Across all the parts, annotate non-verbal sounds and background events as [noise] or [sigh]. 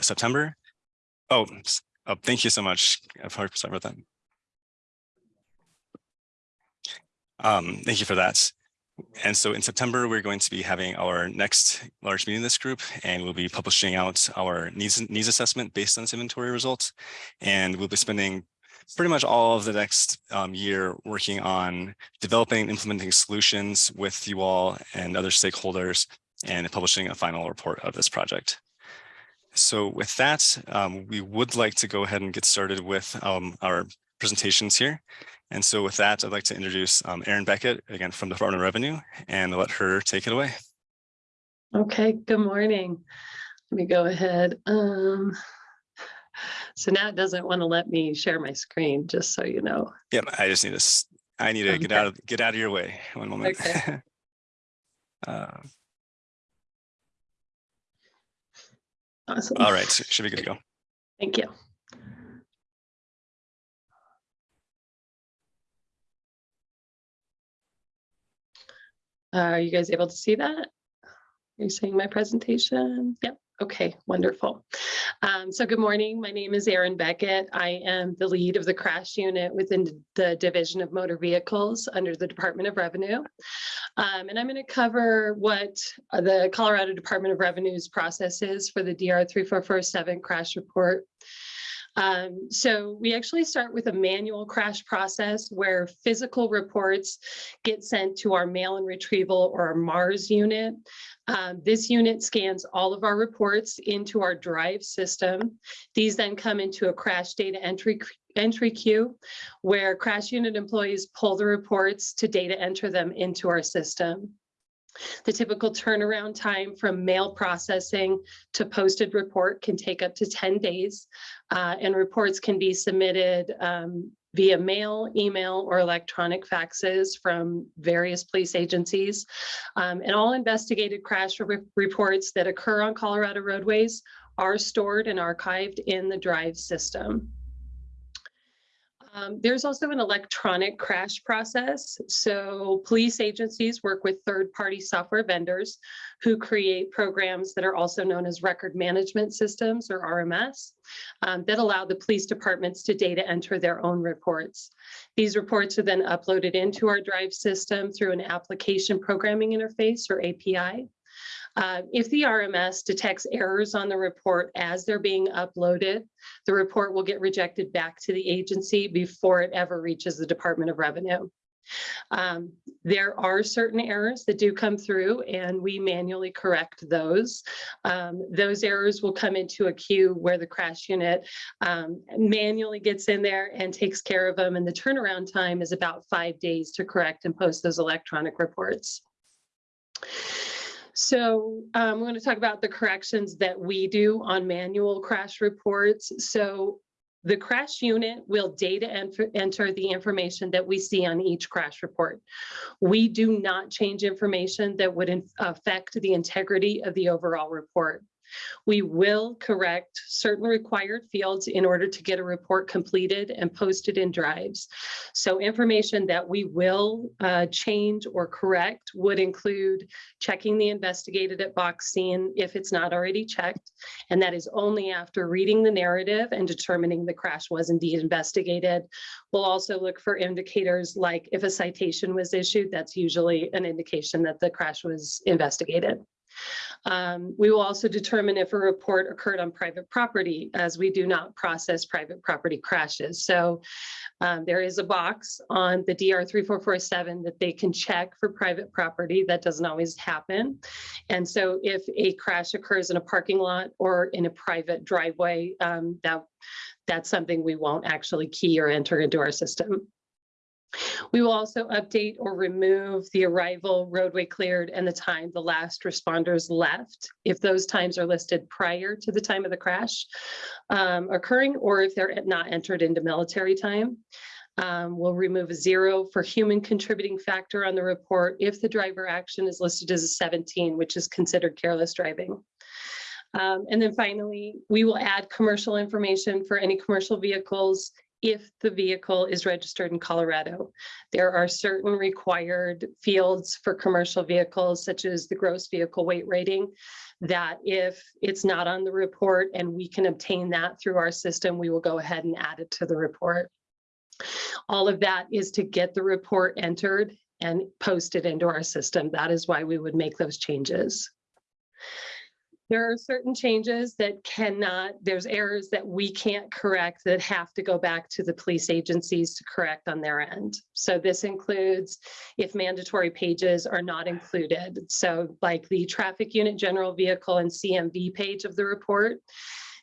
September. Oh, oh, thank you so much. I've heard about that. Um, thank you for that. And so in September, we're going to be having our next large meeting in this group, and we'll be publishing out our needs, needs assessment based on this inventory results. And we'll be spending pretty much all of the next um, year working on developing and implementing solutions with you all and other stakeholders and publishing a final report of this project. So with that, um, we would like to go ahead and get started with um, our presentations here. And so with that, I'd like to introduce um, Erin Beckett, again, from the Department of Revenue, and let her take it away. Okay, good morning. Let me go ahead. Um, so now it doesn't want to let me share my screen, just so you know. Yep, I just need to, I need to get out of, get out of your way. One moment. Okay. [laughs] Uh, Awesome. All right, so should be good to go. Thank you. Uh, Are you guys able to see that? Are you seeing my presentation? Yep. Okay, wonderful. Um, so good morning. My name is Erin Beckett. I am the lead of the crash unit within the Division of Motor Vehicles under the Department of Revenue. Um, and I'm going to cover what uh, the Colorado Department of Revenue's process is for the DR 3447 crash report. Um, so we actually start with a manual crash process where physical reports get sent to our mail and retrieval or our MARS unit. Um, this unit scans all of our reports into our drive system. These then come into a crash data entry entry queue where crash unit employees pull the reports to data enter them into our system. The typical turnaround time from mail processing to posted report can take up to 10 days, uh, and reports can be submitted um, via mail, email, or electronic faxes from various police agencies. Um, and all investigated crash re- reports that occur on Colorado roadways are stored and archived in the drive system. Um, there's also an electronic crash process. So police agencies work with third-party software vendors who create programs that are also known as record management systems or RMS um, that allow the police departments to data enter their own reports. These reports are then uploaded into our drive system through an application programming interface or API. Uh, if the RMS detects errors on the report as they're being uploaded, the report will get rejected back to the agency before it ever reaches the Department of Revenue. Um, there are certain errors that do come through and we manually correct those. Um, those errors will come into a queue where the crash unit um, manually gets in there and takes care of them. And the turnaround time is about five days to correct and post those electronic reports. So um, I'm going to talk about the corrections that we do on manual crash reports. So the crash unit will data enter the information that we see on each crash report. We do not change information that would affect the integrity of the overall report. We will correct certain required fields in order to get a report completed and posted in drives. So information that we will uh, change or correct would include checking the investigated at box scene if it's not already checked. And that is only after reading the narrative and determining the crash was indeed investigated. We'll also look for indicators like if a citation was issued, that's usually an indication that the crash was investigated. Um, we will also determine if a report occurred on private property as we do not process private property crashes. So um, there is a box on the DR 3447 that they can check for private property. That doesn't always happen. And so if a crash occurs in a parking lot or in a private driveway, um, that that's something we won't actually key or enter into our system. We will also update or remove the arrival, roadway cleared, and the time the last responders left, if those times are listed prior to the time of the crash um, occurring, or if they're not entered into military time. Um, we'll remove a zero for human contributing factor on the report if the driver action is listed as a 17, which is considered careless driving. Um, and then finally, we will add commercial information for any commercial vehicles if the vehicle is registered in Colorado. There are certain required fields for commercial vehicles, such as the gross vehicle weight rating, that if it's not on the report and we can obtain that through our system, we will go ahead and add it to the report. All of that is to get the report entered and posted into our system. That is why we would make those changes. There are certain changes that cannot, there's errors that we can't correct that have to go back to the police agencies to correct on their end. So this includes if mandatory pages are not included. So like the traffic unit, general vehicle and CMV page of the report.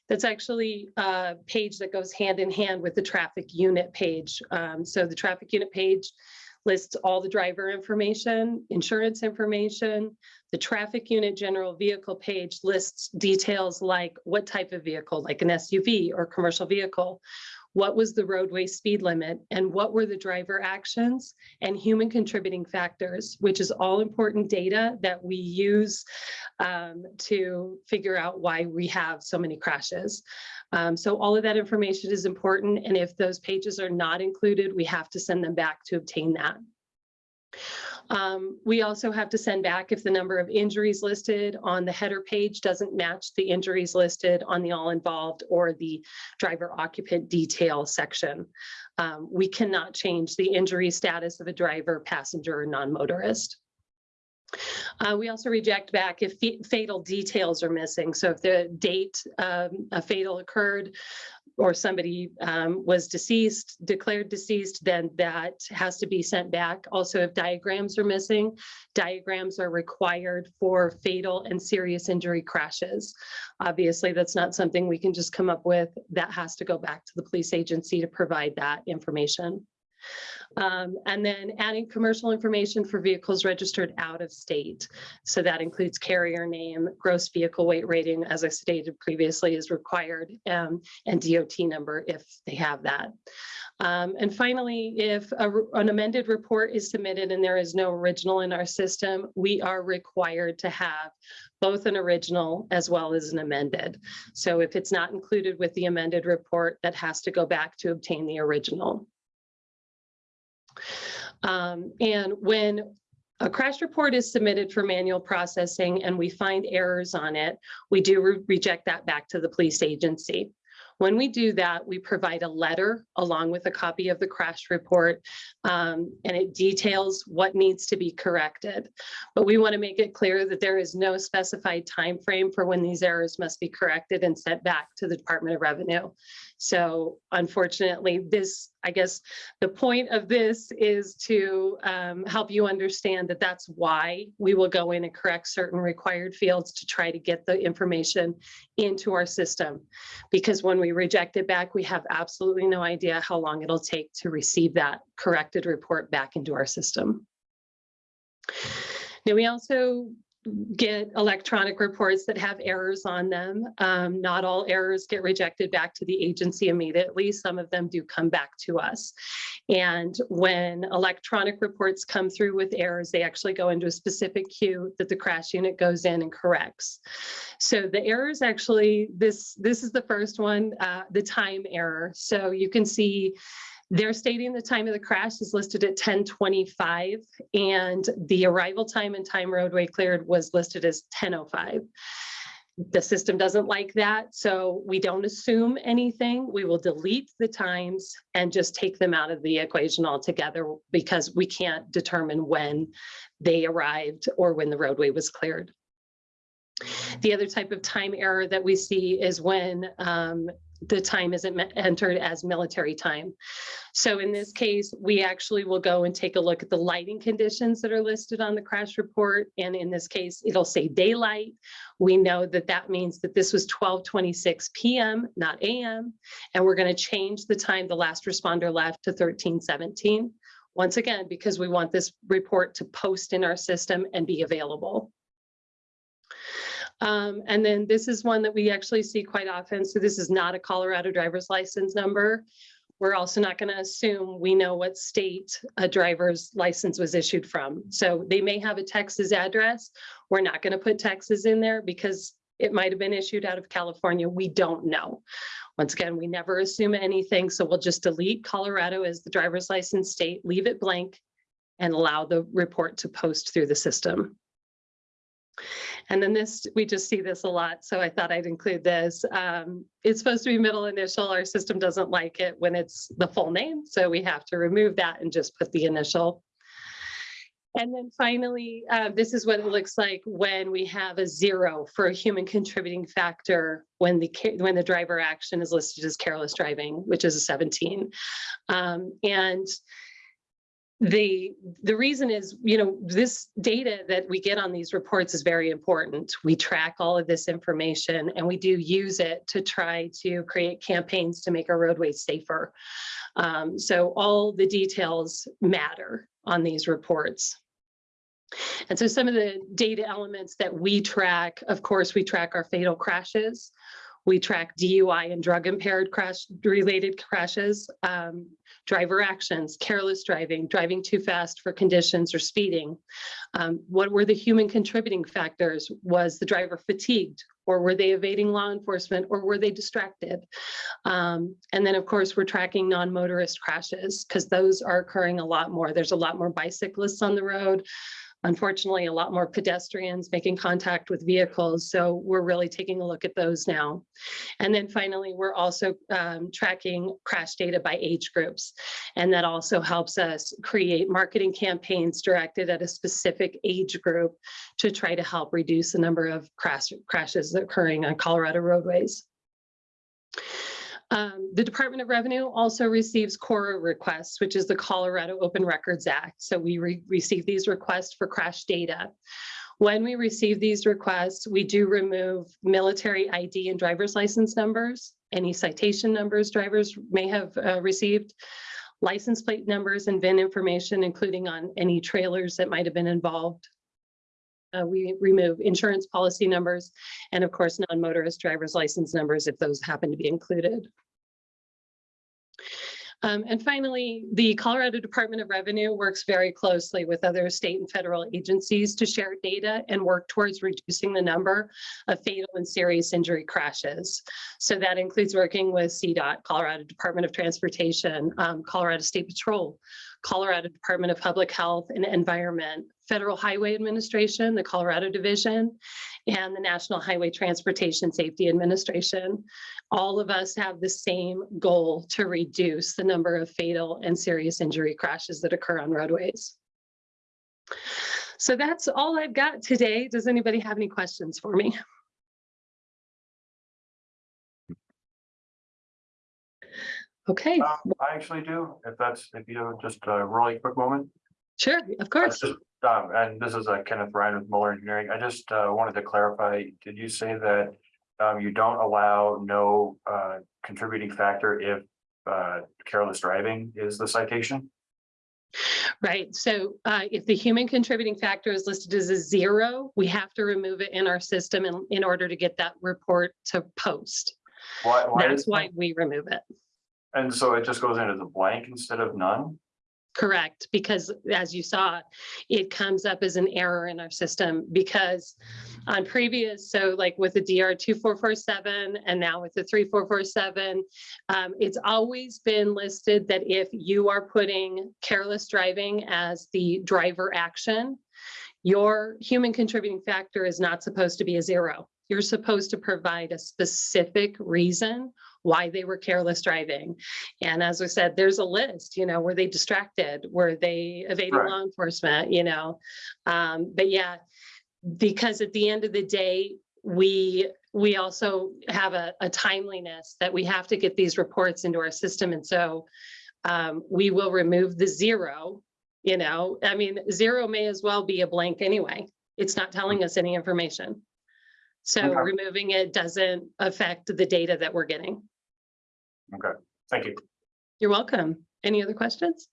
That's actually a page that goes hand in hand with the traffic unit page. Um, so the traffic unit page lists all the driver information, insurance information. The traffic unit general vehicle page lists details like what type of vehicle, like an SUV or commercial vehicle. What was the roadway speed limit and what were the driver actions and human contributing factors, which is all important data that we use um, to figure out why we have so many crashes. Um, so all of that information is important. And if those pages are not included, we have to send them back to obtain that. Um, we also have to send back if the number of injuries listed on the header page doesn't match the injuries listed on the all involved or the driver occupant detail section. Um, we cannot change the injury status of a driver, passenger, or non-motorist. Uh, we also reject back if fatal details are missing. So if the date um, a fatal occurred, or somebody um, was deceased, declared deceased, then that has to be sent back. Also, if diagrams are missing, diagrams are required for fatal and serious injury crashes. Obviously, that's not something we can just come up with. That has to go back to the police agency to provide that information. Um, and then adding commercial information for vehicles registered out of state. So that includes carrier name, gross vehicle weight rating, as I stated previously, is required, um, and DOT number if they have that. Um, and finally, if a, an amended report is submitted and there is no original in our system, we are required to have both an original as well as an amended. So if it's not included with the amended report, that has to go back to obtain the original. Um, and when a crash report is submitted for manual processing and we find errors on it, we do re reject that back to the police agency. When we do that, we provide a letter along with a copy of the crash report, um, and it details what needs to be corrected. But we want to make it clear that there is no specified time frame for when these errors must be corrected and sent back to the Department of Revenue. So unfortunately, this, I guess, the point of this is to um, help you understand that that's why we will go in and correct certain required fields to try to get the information into our system. Because when we reject it back, we have absolutely no idea how long it'll take to receive that corrected report back into our system. Now, we also get electronic reports that have errors on them. Um, not all errors get rejected back to the agency immediately. Some of them do come back to us. And when electronic reports come through with errors, they actually go into a specific queue that the crash unit goes in and corrects. So the errors actually, this, this is the first one, uh, the time error. So you can see they're stating the time of the crash is listed at 1025 and the arrival time and time roadway cleared was listed as 1005. The system doesn't like that, so we don't assume anything. We will delete the times and just take them out of the equation altogether because we can't determine when they arrived or when the roadway was cleared. The other type of time error that we see is when um, the time isn't entered as military time. So in this case, we actually will go and take a look at the lighting conditions that are listed on the crash report. And in this case, it'll say daylight. We know that that means that this was 1226 PM, not AM. And we're going to change the time the last responder left to 1317. Once again, because we want this report to post in our system and be available. Um, and then this is one that we actually see quite often. So this is not a Colorado driver's license number. We're also not going to assume we know what state a driver's license was issued from. So they may have a Texas address. We're not going to put Texas in there because it might have been issued out of California. We don't know. Once again, we never assume anything. So we'll just delete Colorado as the driver's license state, leave it blank and allow the report to post through the system. And then this, we just see this a lot, so I thought I'd include this. Um, It's supposed to be middle initial. Our system doesn't like it when it's the full name, so we have to remove that and just put the initial. And then finally, uh, this is what it looks like when we have a zero for a human contributing factor when the, when the driver action is listed as careless driving, which is a 17. Um, And the, the reason is, you know, this data that we get on these reports is very important. We track all of this information and we do use it to try to create campaigns to make our roadways safer. Um, so all the details matter on these reports. And so some of the data elements that we track, of course, we track our fatal crashes. We track DUI and drug impaired crash related crashes, um, driver actions, careless driving, driving too fast for conditions or speeding. Um, what were the human contributing factors? Was the driver fatigued or were they evading law enforcement or were they distracted? Um, and then of course, we're tracking non-motorist crashes because those are occurring a lot more. There's a lot more bicyclists on the road. Unfortunately, a lot more pedestrians making contact with vehicles. So we're really taking a look at those now. And then finally, we're also um, tracking crash data by age groups. And that also helps us create marketing campaigns directed at a specific age group to try to help reduce the number of crash, crashes occurring on Colorado roadways. Um, the Department of Revenue also receives CORA requests, which is the Colorado Open Records Act. So we re- receive these requests for crash data. When we receive these requests, we do remove military ID and driver's license numbers, any citation numbers drivers may have uh, received, license plate numbers and VIN information, including on any trailers that might have been involved. Uh, we remove insurance policy numbers and of course, non-motorist driver's license numbers if those happen to be included. Um, and finally, the Colorado Department of Revenue works very closely with other state and federal agencies to share data and work towards reducing the number of fatal and serious injury crashes. So that includes working with CDOT, Colorado Department of Transportation, um, Colorado State Patrol, Colorado Department of Public Health and Environment, Federal Highway Administration, the Colorado Division, and the National Highway Transportation Safety Administration. All of us have the same goal to reduce the number of fatal and serious injury crashes that occur on roadways. So that's all I've got today. Does anybody have any questions for me? Okay, Um, I actually do, if that's, if you have just a really quick moment. Sure, of course. Um, and this is uh, Kenneth Ryan with Muller Engineering. I just, uh, wanted to clarify, did you say that, um, you don't allow no, uh, contributing factor if, uh, careless driving is the citation? Right, so uh, if the human contributing factor is listed as a zero, we have to remove it in our system in, in order to get that report to post. Why, why That's why we remove it. and so it just goes into the blank instead of none? Correct, because as you saw, it comes up as an error in our system because on previous, so like with the DR two four four seven and now with the three four four seven, um, it's always been listed that if you are putting careless driving as the driver action, your human contributing factor is not supposed to be a zero. You're supposed to provide a specific reason why they were careless driving. And as I said, there's a list, you know, were they distracted? Were they evading Right. law enforcement, you know? Um, but yeah, because at the end of the day, we, we also have a, a timeliness that we have to get these reports into our system. And so um, we will remove the zero, you know, I mean, zero may as well be a blank anyway. It's not telling us any information. So Okay. removing it doesn't affect the data that we're getting. Okay, thank you. You're welcome. Any other questions?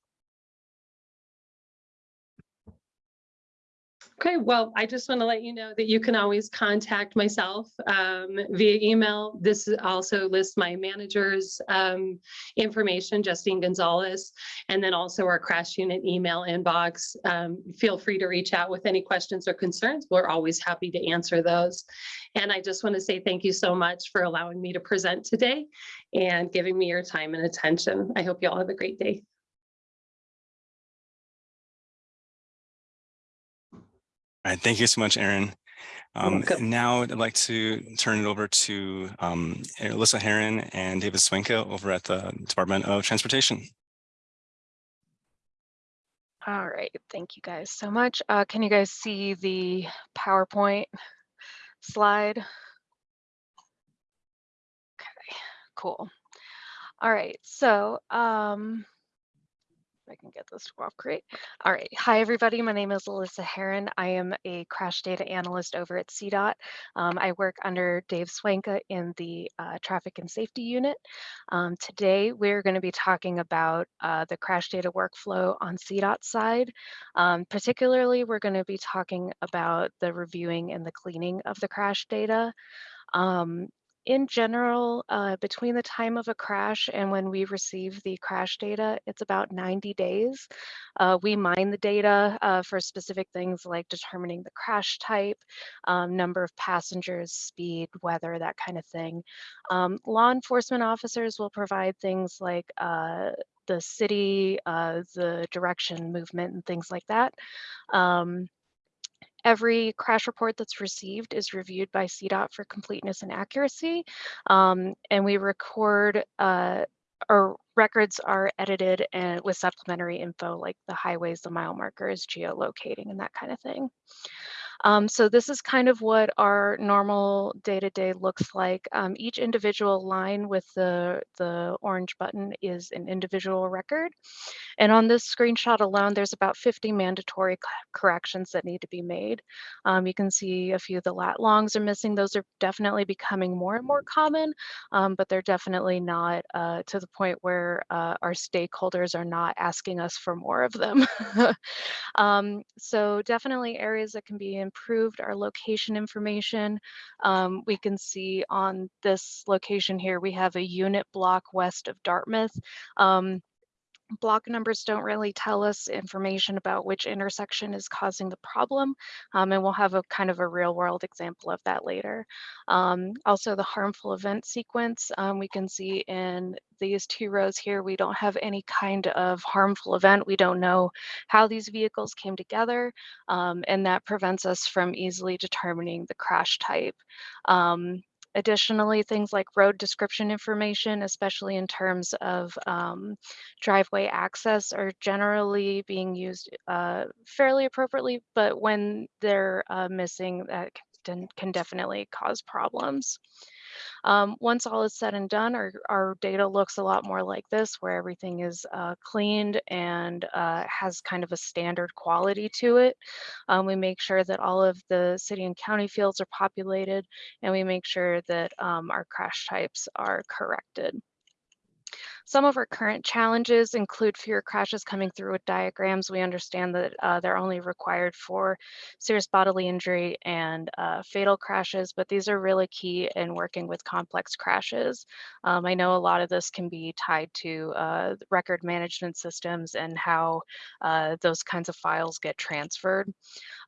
Okay, well, I just want to let you know that you can always contact myself um, via email. This also lists my manager's um, information, Justine Gonzalez, and then also our crash unit email inbox. Um, Feel free to reach out with any questions or concerns. We're always happy to answer those. And I just want to say thank you so much for allowing me to present today and giving me your time and attention. I hope you all have a great day. All right, thank you so much, Erin. Um, now I'd like to turn it over to um, Alyssa Heron and David Swenka over at the Department of Transportation. All right, thank you guys so much. Uh, can you guys see the PowerPoint slide? Okay, cool. All right, so um, I can get this to go off great. All right, hi everybody. My name is Alyssa Heron. I am a crash data analyst over at CDOT. Um, I work under Dave Swanka in the uh, traffic and safety unit. Um, today, we're going to be talking about uh, the crash data workflow on CDOT side. Um, particularly, we're going to be talking about the reviewing and the cleaning of the crash data. Um, in general, uh, between the time of a crash and when we receive the crash data, it's about 90 days. Uh, we mine the data uh, for specific things like determining the crash type, um, number of passengers, speed, weather, that kind of thing. Um, law enforcement officers will provide things like uh, the city, uh, the direction, movement, and things like that. Um, Every crash report that's received is reviewed by CDOT for completeness and accuracy. Um, and we record, uh, our records are edited and with supplementary info like the highways, the mile markers, geolocating, and that kind of thing. Um, so this is kind of what our normal day-to-day looks like. Um, each individual line with the, the orange button is an individual record. And on this screenshot alone, there's about 50 mandatory corrections that need to be made. Um, you can see a few of the lat longs are missing. Those are definitely becoming more and more common, um, but they're definitely not uh, to the point where uh, our stakeholders are not asking us for more of them. [laughs] Um, so definitely areas that can be improved our location information. Um, we can see on this location here, we have a unit block west of Dartmouth. Um, block numbers don't really tell us information about which intersection is causing the problem. Um, and we'll have a kind of a real world example of that later. Um, also the harmful event sequence, um, we can see in these two rows here, we don't have any kind of harmful event. We don't know how these vehicles came together, um, and that prevents us from easily determining the crash type. Additionally, things like road description information, especially in terms of um, driveway access, are generally being used uh, fairly appropriately, but when they're uh, missing, that can, can definitely cause problems. Um, once all is said and done, our, our data looks a lot more like this, where everything is uh, cleaned and uh, has kind of a standard quality to it. Um, we make sure that all of the city and county fields are populated, and we make sure that um, our crash types are corrected. Some of our current challenges include fewer crashes coming through with diagrams. We understand that uh, they're only required for serious bodily injury and uh, fatal crashes, but these are really key in working with complex crashes. Um, I know a lot of this can be tied to uh, record management systems and how uh, those kinds of files get transferred.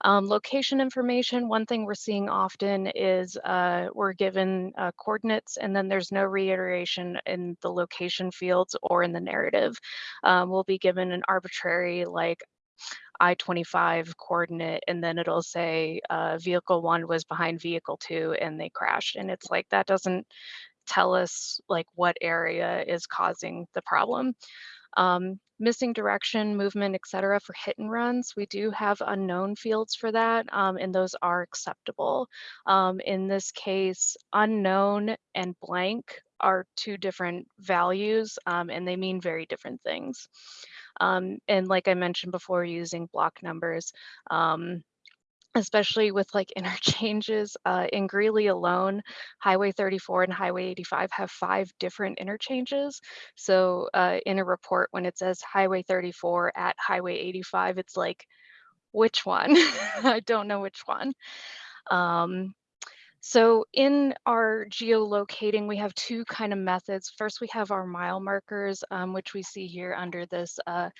Um, location information, one thing we're seeing often is uh, we're given uh, coordinates and then there's no reiteration in the location fields or in the narrative. Um, we'll be given an arbitrary like I-25 coordinate and then it'll say uh, vehicle one was behind vehicle two and they crashed. And it's like, that doesn't tell us like what area is causing the problem. Um, missing direction, movement, etc. for hit and runs. We do have unknown fields for that, um, and those are acceptable. Um, in this case, unknown and blank are two different values, um, and they mean very different things. Um, and like I mentioned before, using block numbers, um, especially with like [laughs] interchanges uh, in Greeley alone, Highway 34 and Highway 85 have five different interchanges. So uh, in a report, when it says Highway 34 at Highway 85, it's like, which one? [laughs] I don't know which one. Um, so in our geolocating, we have two kind of methods. First, we have our mile markers, um, which we see here under this uh,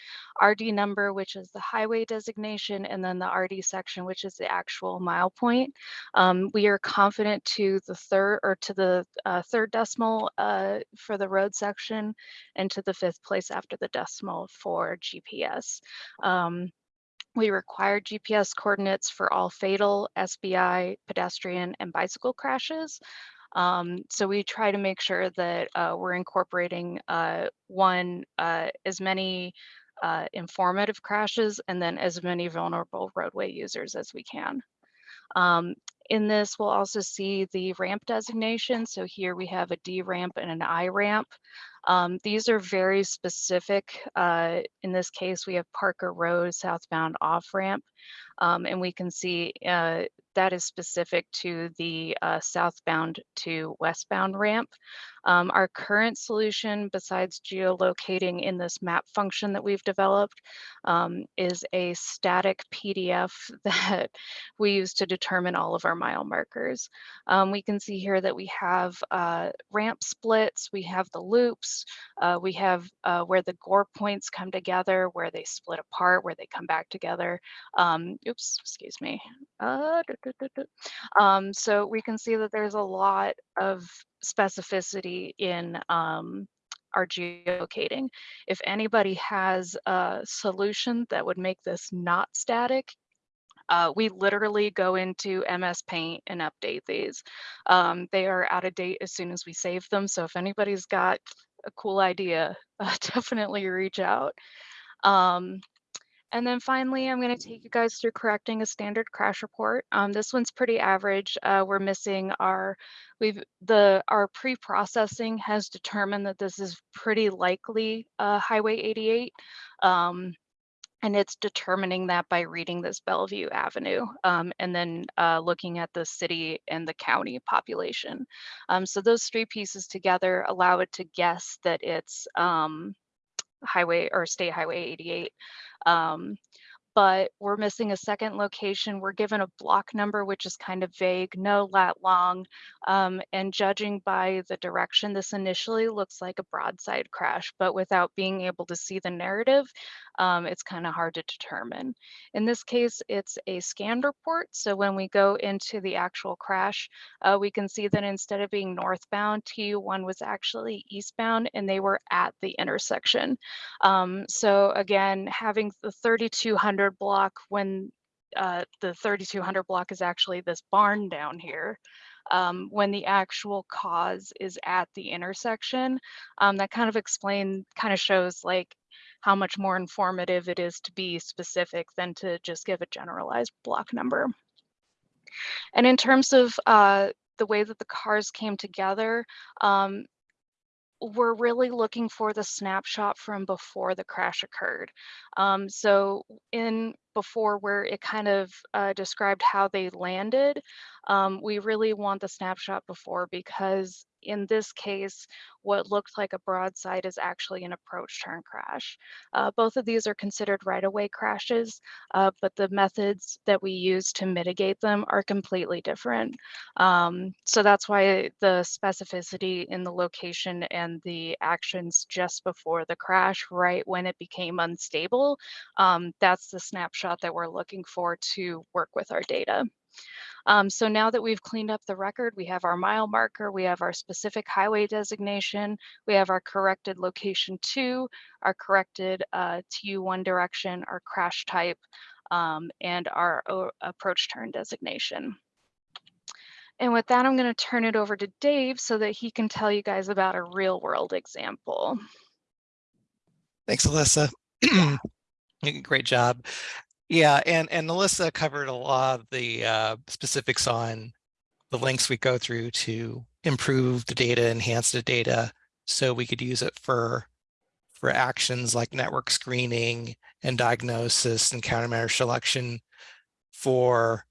RD number, which is the highway designation, and then the RD section, which is the actual mile point. Um, we are confident to the third or to the uh, third decimal uh, for the road section and to the fifth place after the decimal for GPS. Um, We require GPS coordinates for all fatal SBI, pedestrian, and bicycle crashes. Um, so we try to make sure that uh, we're incorporating uh, one, uh, as many uh, informative crashes and then as many vulnerable roadway users as we can. Um, in this, we'll also see the ramp designation. So here we have a D ramp and an I ramp. Um, these are very specific. Uh, in this case, we have Parker Road southbound off ramp. Um, and we can see uh, that is specific to the uh, southbound to westbound ramp. Um, our current solution, besides geolocating in this map function that we've developed, um, is a static PDF [laughs] that we use to determine all of our mile markers. Um, we can see here that we have uh, ramp splits, we have the loops, uh, we have uh, where the gore points come together, where they split apart, where they come back together. Um, oops, excuse me. Uh, duh, duh, duh. Um, so we can see that there's a lot of specificity in um, our geolocating. If anybody has a solution that would make this not static, uh, we literally go into MS Paint and update these. Um, they are out of date as soon as we save them. So if anybody's got a cool idea, [laughs] uh, definitely reach out. Um, and then finally, I'm going to take you guys through correcting a standard crash report. Um, this one's pretty average. Uh, we're missing our, we've the our pre-processing has determined that this is pretty likely uh, Highway 88. Um, and it's determining that by reading this Belleview Avenue um, and then uh, looking at the city and the county population. Um, so those three pieces together allow it to guess that it's um, highway or state highway 88. Um, but we're missing a second location. We're given a block number, which is kind of vague, no lat long. Um, and judging by the direction, this initially looks like a broadside crash, but without being able to see the narrative, um, it's kind of hard to determine. In this case, it's a scanned report. So when we go into the actual crash, uh, we can see that instead of being northbound, TU1 was actually eastbound and they were at the intersection. Um, so again, having the 3200 block when uh, the 3200 block is actually this barn down here. Um, when the actual cause is at the intersection, um, that kind of explain, kind of shows like how much more informative it is to be specific than to just give a generalized block number. And in terms of uh, the way that the cars came together, um, we're really looking for the snapshot from before the crash occurred. Um, so in before where it kind of uh, described how they landed, um, we really want the snapshot before because in this case, what looked like a broadside is actually an approach turn crash. Uh, both of these are considered right-of-way crashes, uh, but the methods that we use to mitigate them are completely different. Um, so that's why the specificity in the location and the actions just before the crash, right when it became unstable, um, that's the snapshot that we're looking for to work with our data. Um, so now that we've cleaned up the record, we have our mile marker, we have our specific highway designation, we have our corrected location two, our corrected uh, TU1 direction, our crash type, um, and our approach turn designation. And with that, I'm going to turn it over to Dave so that he can tell you guys about a real world example. Thanks, Alyssa. [clears throat] Great job. Yeah, and and Alyssa covered a lot of the uh, specifics on the links we go through to improve the data, enhance the data, so we could use it for for actions like network screening and diagnosis and countermeasure selection for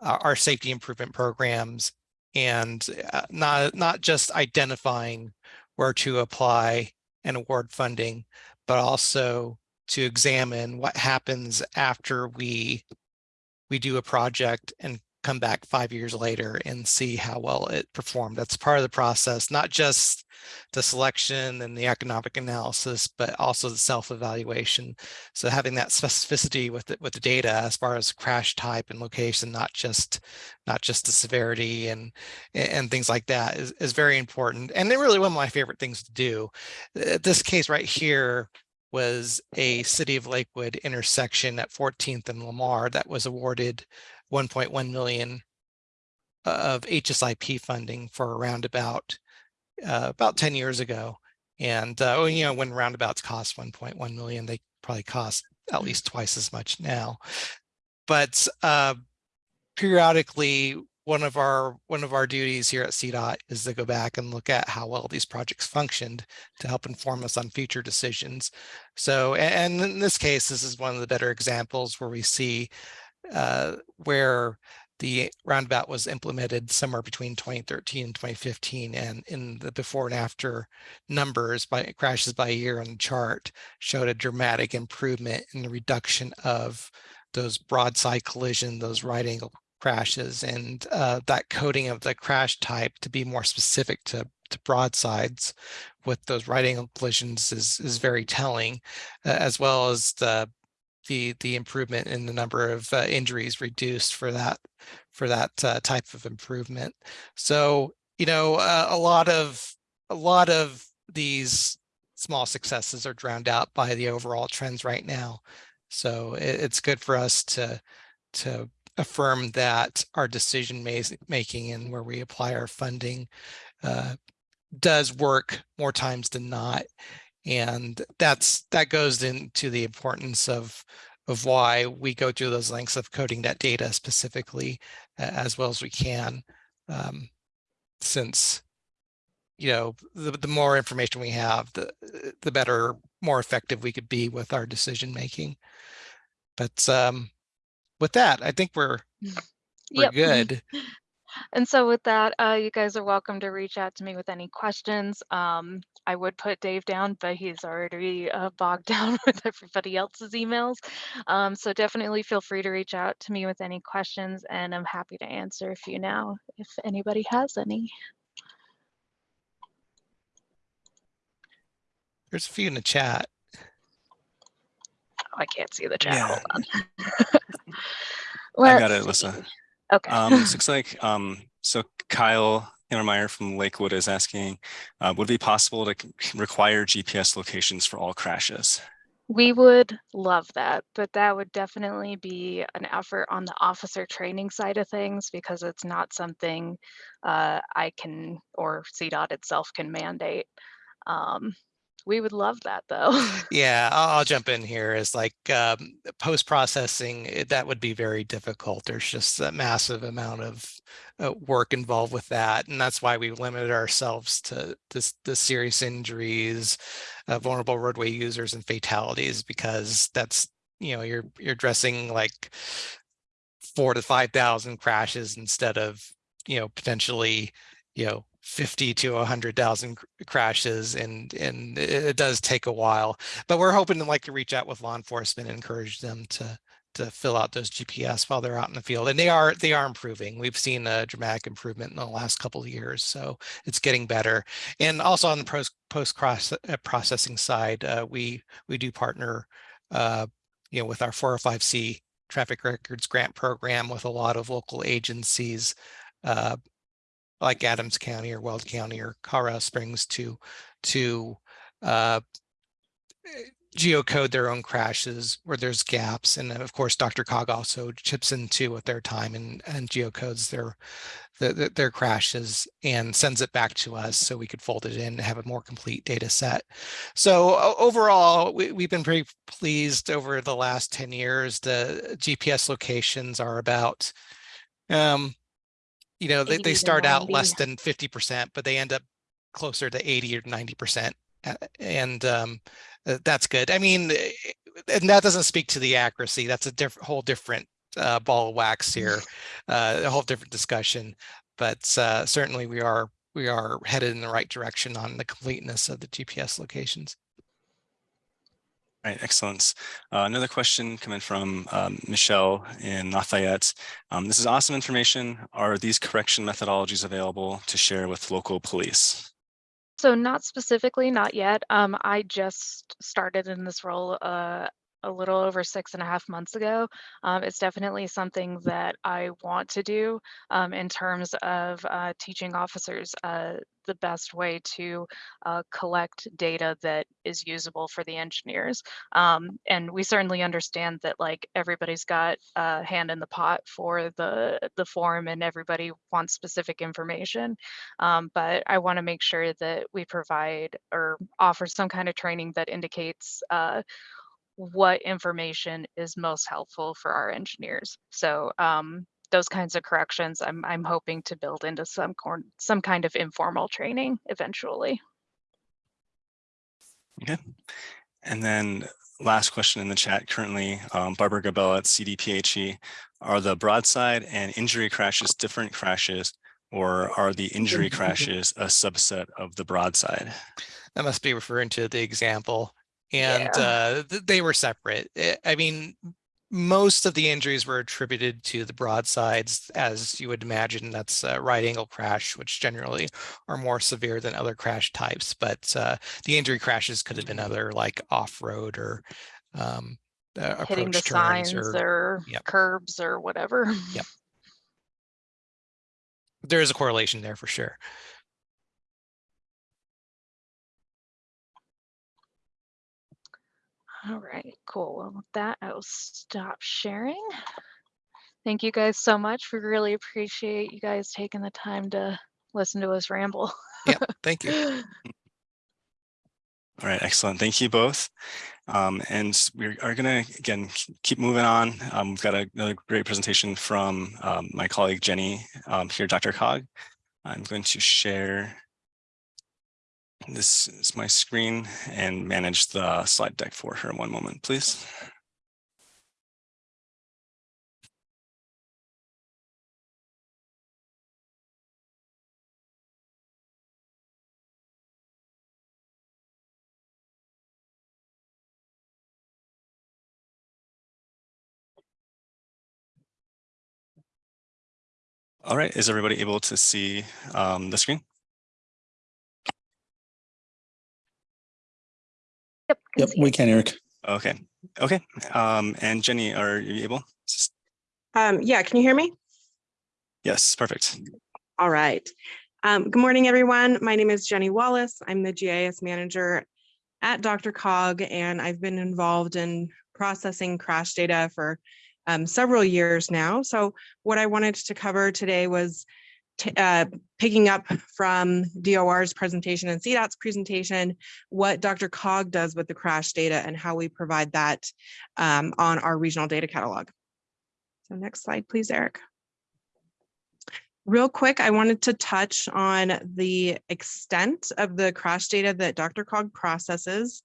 uh, our safety improvement programs, and uh, not not just identifying where to apply and award funding, but also to examine what happens after we we do a project and come back five years later and see how well it performed. That's part of the process, not just the selection and the economic analysis, but also the self-evaluation. So having that specificity with the, with the data as far as crash type and location, not just not just the severity and and things like that is, is very important. And they're really one of my favorite things to do. Uh, this case right here, was a City of Lakewood intersection at 14th and Lamar that was awarded 1.1 million of HSIP funding for a roundabout uh, about 10 years ago. And, uh, you know, when roundabouts cost 1.1 million, they probably cost at least twice as much now. But uh, periodically, one of our one of our duties here at CDOT is to go back and look at how well these projects functioned to help inform us on future decisions. So, and in this case, this is one of the better examples where we see uh, where the roundabout was implemented somewhere between 2013 and 2015 and in the before and after numbers by crashes by year on the chart showed a dramatic improvement in the reduction of those broadside collision those right angle crashes and uh, that coding of the crash type to be more specific to to broadsides with those right angle collisions is is very telling uh, as well as the the the improvement in the number of uh, injuries reduced for that for that uh, type of improvement. So you know uh, a lot of a lot of these small successes are drowned out by the overall trends right now. So it, it's good for us to to affirm that our decision making and where we apply our funding uh, does work more times than not. And that's that goes into the importance of of why we go through those lengths of coding that data specifically uh, as well as we can um, since you know the, the more information we have the the better more effective we could be with our decision making but um with that i think we're we're Yep. good [laughs] And so with that, uh, you guys are welcome to reach out to me with any questions. Um, I would put Dave down, but he's already uh, bogged [laughs] down with everybody else's emails. Um, so definitely feel free to reach out to me with any questions and I'm happy to answer a few now if anybody has any. there's a few in the chat Oh, I can't see the chat. Yeah. Hold on. [laughs] I got it, Alyssa. Okay. Um, this looks like, um, so Kyle Hintermeyer from Lakewood is asking, uh, would it be possible to require GPS locations for all crashes? We would love that, but that would definitely be an effort on the officer training side of things because it's not something uh, I can or CDOT itself can mandate. Um, we would love that though. [laughs] Yeah, I'll, I'll jump in here. Is like um, post processing that would be very difficult. There's just a massive amount of uh, work involved with that, and that's why we limited ourselves to this the serious injuries, uh, vulnerable roadway users, and fatalities because that's you know you're you're addressing like four to five thousand crashes instead of you know potentially you know 50 to 100,000 crashes and and it, does take a while but we're hoping to like to reach out with law enforcement and encourage them to to fill out those GPS while they're out in the field and they are they are improving. We've seen a dramatic improvement in the last couple of years so it's getting better and also on the post post cross uh, processing side uh, we we do partner uh, you know with our 405c traffic records grant program with a lot of local agencies uh, like Adams County or Weld County or Colorado Springs to to uh, geocode their own crashes where there's gaps. And of course, DRCOG also chips in too with their time and, and geocodes their, the, the- their crashes and sends it back to us so we could fold it in and have a more complete data set. So overall, we, we've been pretty pleased over the last 10 years. The GPS locations are about um, you know, they, they start out less than 50%, but they end up closer to 80 or 90%. uh, And um, uh, that's good. I mean, eh, and that doesn't speak to the accuracy. That's a different, whole different uh, ball of wax here, [laughs] uh, a whole different discussion. But uh, certainly we are we are headed in the right direction on the completeness of the GPS locations. Right, excellent. Uh, another question coming from um, Michelle in Lafayette. Um, this is awesome information. Are these correction methodologies available to share with local police? So not specifically, not yet. Um, I just started in this role uh, a little over six and a half months ago. Um, it's definitely something that I want to do um, in terms of uh, teaching officers uh, the best way to uh, collect data that is usable for the engineers. Um, and we certainly understand that like everybody's got a hand in the pot for the the form and everybody wants specific information. Um, but I want to make sure that we provide or offer some kind of training that indicates uh, what information is most helpful for our engineers. So um, those kinds of corrections, I'm I'm hoping to build into some corn some kind of informal training eventually. Okay. And then last question in the chat currently, um, Barbara Gabella at CDPHE. Are the broadside and injury crashes different crashes or are the injury [laughs] crashes a subset of the broadside? That must be referring to the example. And uh, th- they were separate. I mean, most of the injuries were attributed to the broadsides, as you would imagine. That's a right angle crash, which generally are more severe than other crash types. But uh, the injury crashes could have been other like off road or um, uh, Hitting the signs or or Yep. curbs or whatever. Yep. There is a correlation there for sure. All right, cool. Well, with that, I will stop sharing. Thank you guys so much. We really appreciate you guys taking the time to listen to us ramble. Yeah, thank you. [laughs] All right, excellent. Thank you both. Um, and we are going to, again, keep moving on. Um, we've got a- another great presentation from um, my colleague Jenny um, here, DRCOG. I'm going to share this is my screen and manage the slide deck for her. One moment, please. All right, is everybody able to see um, the screen? Yep. can Yep, see we can, Eric. Okay, okay. Um, and Jenny, are you able? Um, yeah, can you hear me? Yes, perfect. All right. Um, good morning, everyone. My name is Jenny Wallace. I'm the GIS manager at DRCOG, and I've been involved in processing crash data for um, several years now. So what I wanted to cover today was t- uh, picking up from DOR's presentation and CDOT's presentation, what DRCOG does with the crash data and how we provide that um, on our regional data catalog. So next slide, please, Eric. Real quick, I wanted to touch on the extent of the crash data that DRCOG processes.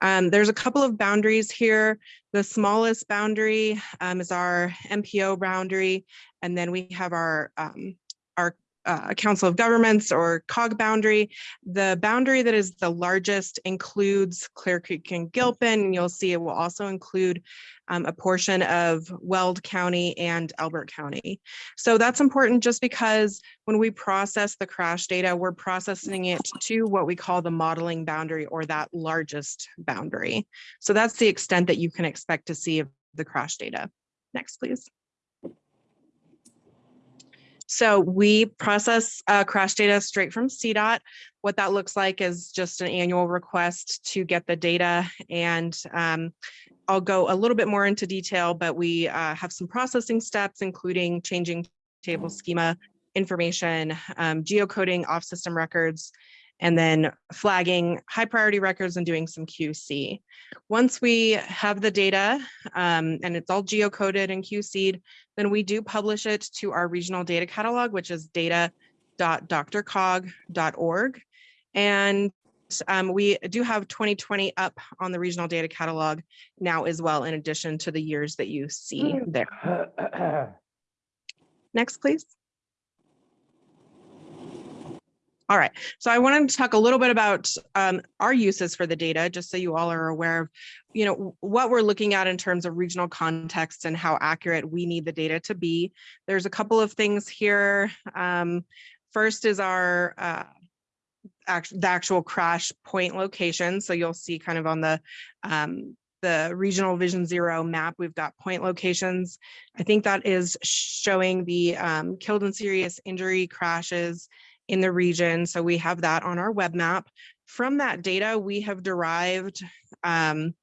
Um, there's a couple of boundaries here. The smallest boundary um, is our MPO boundary, and then we have our um, our uh, Council of Governments or COG boundary. The boundary that is the largest includes Clear Creek and Gilpin, and you'll see it will also include um, a portion of Weld County and Elbert County. So that's important just because when we process the crash data, we're processing it to what we call the modeling boundary or that largest boundary. So that's the extent that you can expect to see of the crash data. Next, please. So we process uh, crash data straight from CDOT. What that looks like is just an annual request to get the data and um, I'll go a little bit more into detail, but we uh, have some processing steps, including changing table schema information, um, geocoding off-system records, and then flagging high priority records and doing some QC. Once we have the data um, and it's all geocoded and QC'd, then we do publish it to our regional data catalog, which is data.drcog.org. And um, we do have 2020 up on the regional data catalog now as well, in addition to the years that you see there. [clears throat] Next, please. All right, so I wanted to talk a little bit about um, our uses for the data, just so you all are aware of, you know, what we're looking at in terms of regional context and how accurate we need the data to be. There's a couple of things here. Um, first is our uh, act- the actual crash point location. So you'll see kind of on the um, the regional vision zero map, we've got point locations. I think that is showing the um, killed and serious injury crashes in the region. So we have that on our web map. From that data, we have derived um,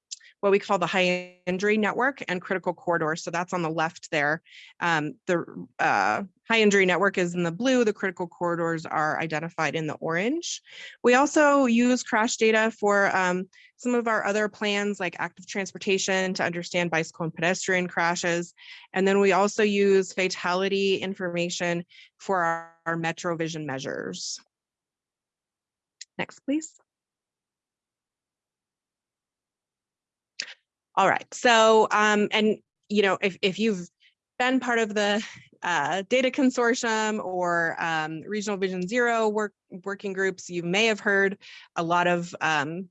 what we call the high injury network and critical corridor. So that's on the left there. Um, the uh, high injury network is in the blue. The critical corridors are identified in the orange. We also use crash data for um, some of our other plans like active transportation to understand bicycle and pedestrian crashes. And then we also use fatality information for our, our Metro Vision measures. Next, please. All right, so, um, and, you know, if, if you've been part of the uh, data consortium or um, regional vision zero work, working groups, you may have heard a lot of um,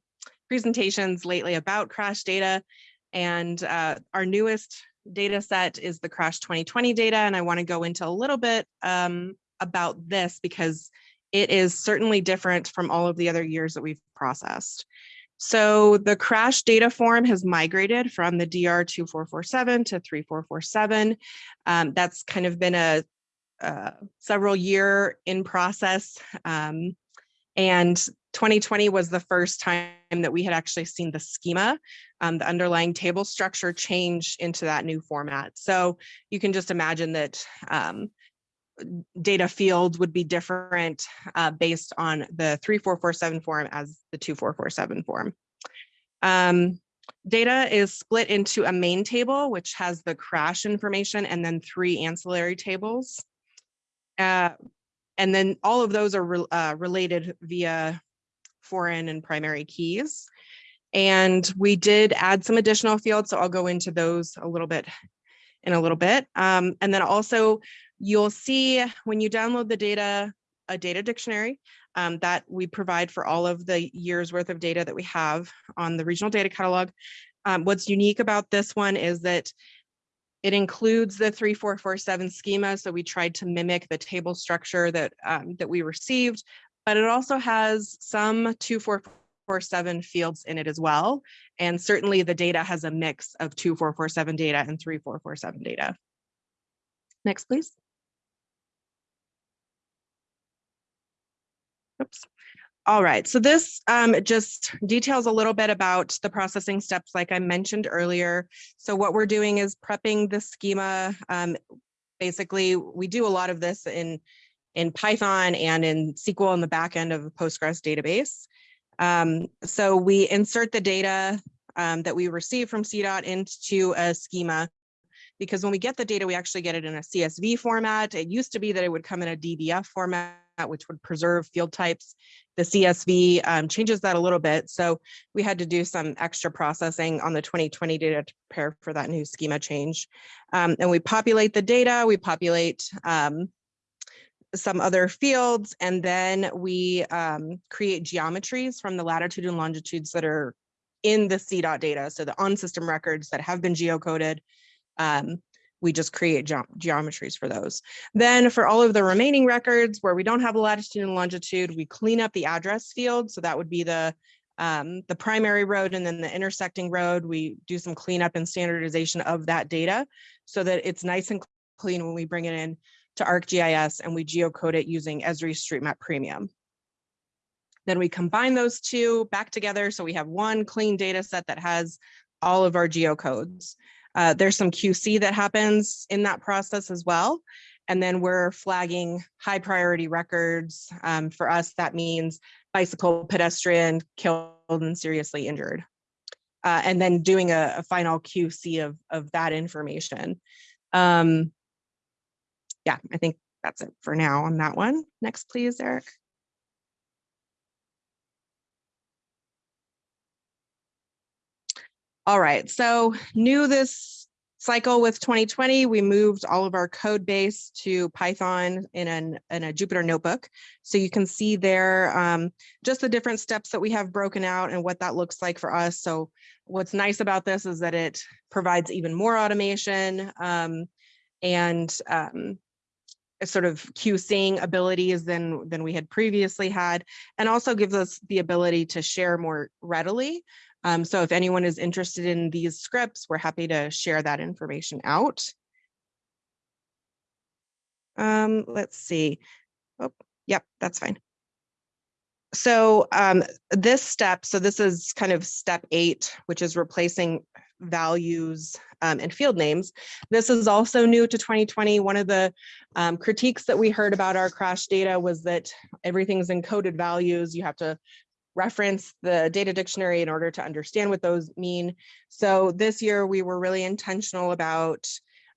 presentations lately about crash data. And uh, our newest data set is the crash 2020 data. And I wanna go into a little bit um, about this because it is certainly different from all of the other years that we've processed. So the crash data form has migrated from the DR 2447 to 3447. Um, that's kind of been a, a several year in process. Um, and 2020 was the first time that we had actually seen the schema, um, the underlying table structure change into that new format. So you can just imagine that um, data fields would be different uh, based on the 3447 form as the 2447 form. Um, data is split into a main table, which has the crash information and then three ancillary tables. Uh, and then all of those are re uh, related via foreign and primary keys. And we did add some additional fields, so I'll go into those a little bit in a little bit. Um, and then also you'll see when you download the data, a data dictionary um, that we provide for all of the years worth of data that we have on the regional data catalog. Um, what's unique about this one is that it includes the 3447 schema. So we tried to mimic the table structure that, um, that we received, but it also has some 2447 fields in it as well. And certainly the data has a mix of 2447 data and 3447 data. Next, please. Oops. All right, so this um, just details a little bit about the processing steps like I mentioned earlier. So what we're doing is prepping the schema. Um, basically, we do a lot of this in, in Python and in SQL in the back end of a Postgres database. Um, so we insert the data um, that we receive from CDOT into a schema because when we get the data, we actually get it in a CSV format. It used to be that it would come in a DBF format which would preserve field types. The CSV um, changes that a little bit. So we had to do some extra processing on the 2020 data to prepare for that new schema change. Um, and we populate the data, we populate um, some other fields, and then we um, create geometries from the latitude and longitudes that are in the CDOT data. So the on-system records that have been geocoded, um, we just create ge geometries for those. Then for all of the remaining records where we don't have a latitude and longitude, we clean up the address field. So that would be the um, the primary road and then the intersecting road. We do some cleanup and standardization of that data so that it's nice and clean when we bring it in to ArcGIS and we geocode it using Esri StreetMap Premium. Then we combine those two back together. So we have one clean data set that has all of our geocodes. Uh, there's some QC that happens in that process as well. And then we're flagging high priority records. Um, for us, that means bicycle pedestrian killed and seriously injured. Uh, and then doing a, a, final QC of, of that information. Um, yeah, I think that's it for now on that one. Next, please, Eric. All right, so new this cycle with 2020, we moved all of our code base to Python in, an, in a Jupyter notebook. So you can see there um, just the different steps that we have broken out and what that looks like for us. So what's nice about this is that it provides even more automation um, and um, sort of QCing abilities than, than we had previously had, and also gives us the ability to share more readily um, so if anyone is interested in these scripts, we're happy to share that information out. Um, let's see. Oh, Yep, that's fine. So um, this step, so this is kind of step eight, which is replacing values um, and field names. This is also new to 2020. One of the um, critiques that we heard about our crash data was that everything's encoded values. You have to reference the data dictionary in order to understand what those mean. So this year we were really intentional about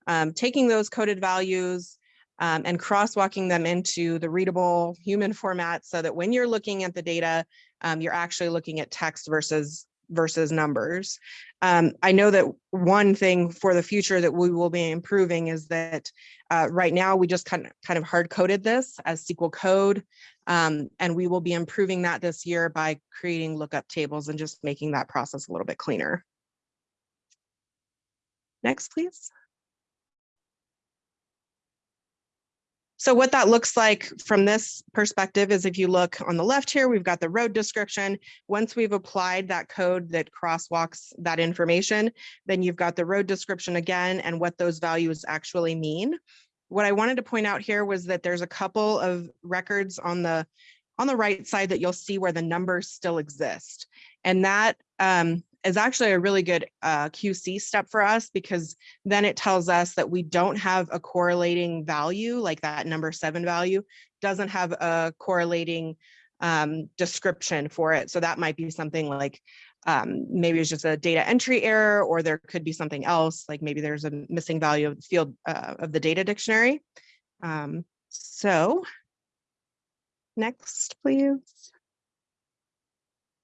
um, taking those coded values um, and crosswalking them into the readable human format so that when you're looking at the data, um, you're actually looking at text versus versus numbers. Um, I know that one thing for the future that we will be improving is that uh, right now we just kind of kind of hard coded this as SQL code. Um, and we will be improving that this year by creating lookup tables and just making that process a little bit cleaner. Next, please. So what that looks like from this perspective is if you look on the left here, we've got the road description. Once we've applied that code that crosswalks that information, then you've got the road description again and what those values actually mean. What I wanted to point out here was that there's a couple of records on the on the right side that you'll see where the numbers still exist. And that um, is actually a really good uh, QC step for us because then it tells us that we don't have a correlating value like that number seven value doesn't have a correlating um, description for it. So that might be something like um, maybe it's just a data entry error or there could be something else like maybe there's a missing value of the field uh, of the data dictionary. Um, so next, please.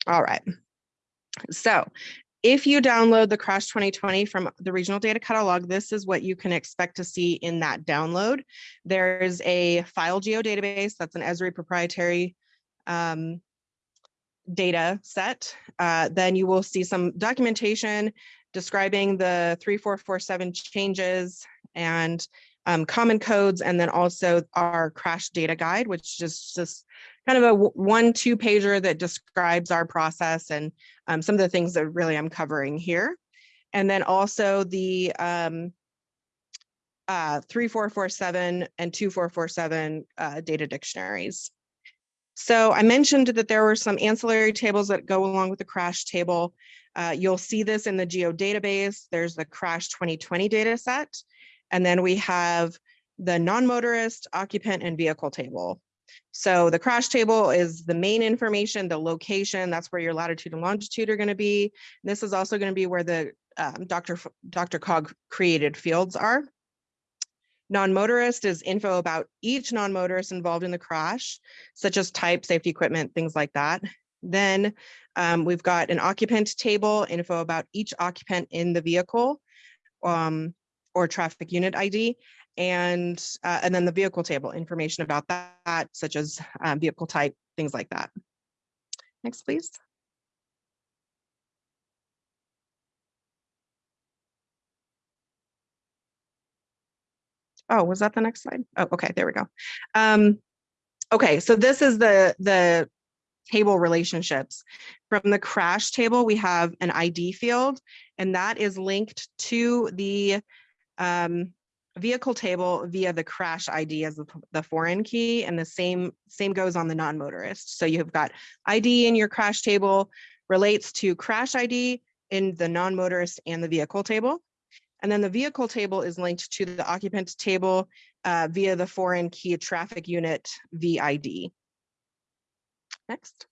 All right. So if you download the Crash 2020 from the regional data catalog, this is what you can expect to see in that download. There's a file geodatabase that's an Esri proprietary um, data set. Uh, then you will see some documentation describing the 3447 changes and um, common codes, and then also our crash data guide, which is just kind of a one, two pager that describes our process and um, some of the things that really I'm covering here. And then also the um, uh, 3447 and 2447 uh, data dictionaries. So I mentioned that there were some ancillary tables that go along with the crash table. Uh, you'll see this in the geo database. There's the crash 2020 data set. And then we have the non-motorist, occupant, and vehicle table. So the crash table is the main information, the location, that's where your latitude and longitude are gonna be. This is also gonna be where the um, Dr. F DRCOG created fields are. Non-motorist is info about each non-motorist involved in the crash, such as type, safety equipment, things like that. Then um, we've got an occupant table, info about each occupant in the vehicle. Um, or traffic unit ID. And, uh, and then the vehicle table, information about that, such as um, vehicle type, things like that. Next, please. Oh, was that the next slide? Oh, okay, there we go. Um, okay, so this is the, the table relationships. From the crash table, we have an ID field, and that is linked to the um, vehicle table via the crash ID as the, foreign key and the same same goes on the non-motorist. So you've got ID in your crash table relates to crash ID in the non-motorist and the vehicle table. And then the vehicle table is linked to the occupant table uh, via the foreign key traffic unit VID. Next.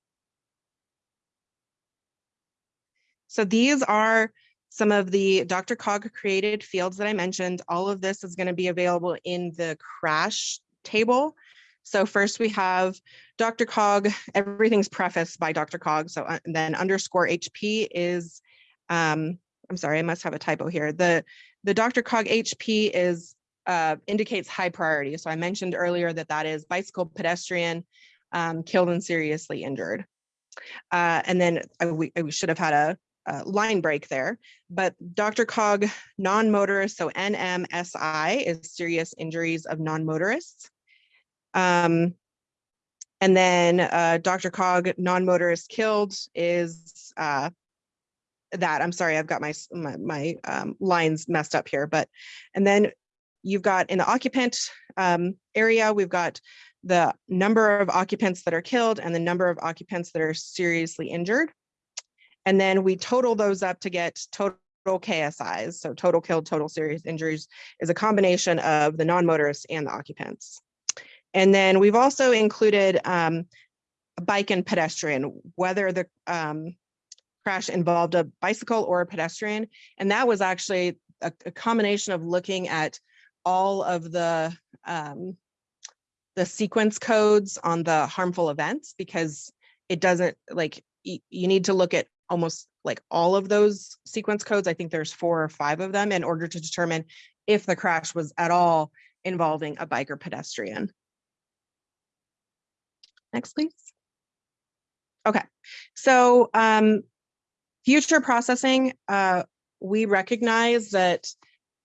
So these are some of the DRCOG created fields that I mentioned, all of this is going to be available in the crash table. So first we have DRCOG, everything's prefaced by DRCOG. So uh, then underscore HP is, um, I'm sorry, I must have a typo here. The, the DRCOG HP is uh, indicates high priority. So I mentioned earlier that that is bicycle pedestrian um, killed and seriously injured. Uh, and then I, we, I should have had a uh, line break there, but DRCOG non-motorist, so NMSI is serious injuries of non-motorists. Um, and then uh, DRCOG non-motorist killed is uh, that. I'm sorry, I've got my, my, my um, lines messed up here, but and then you've got in the occupant um, area, we've got the number of occupants that are killed and the number of occupants that are seriously injured. And then we total those up to get total KSIs. So total killed, total serious injuries is a combination of the non-motorists and the occupants. And then we've also included um, a bike and pedestrian, whether the um, crash involved a bicycle or a pedestrian. And that was actually a, a combination of looking at all of the um, the sequence codes on the harmful events because it doesn't like you need to look at almost like all of those sequence codes. I think there's four or five of them in order to determine if the crash was at all involving a bike or pedestrian. Next, please. Okay, so um, future processing, uh, we recognize that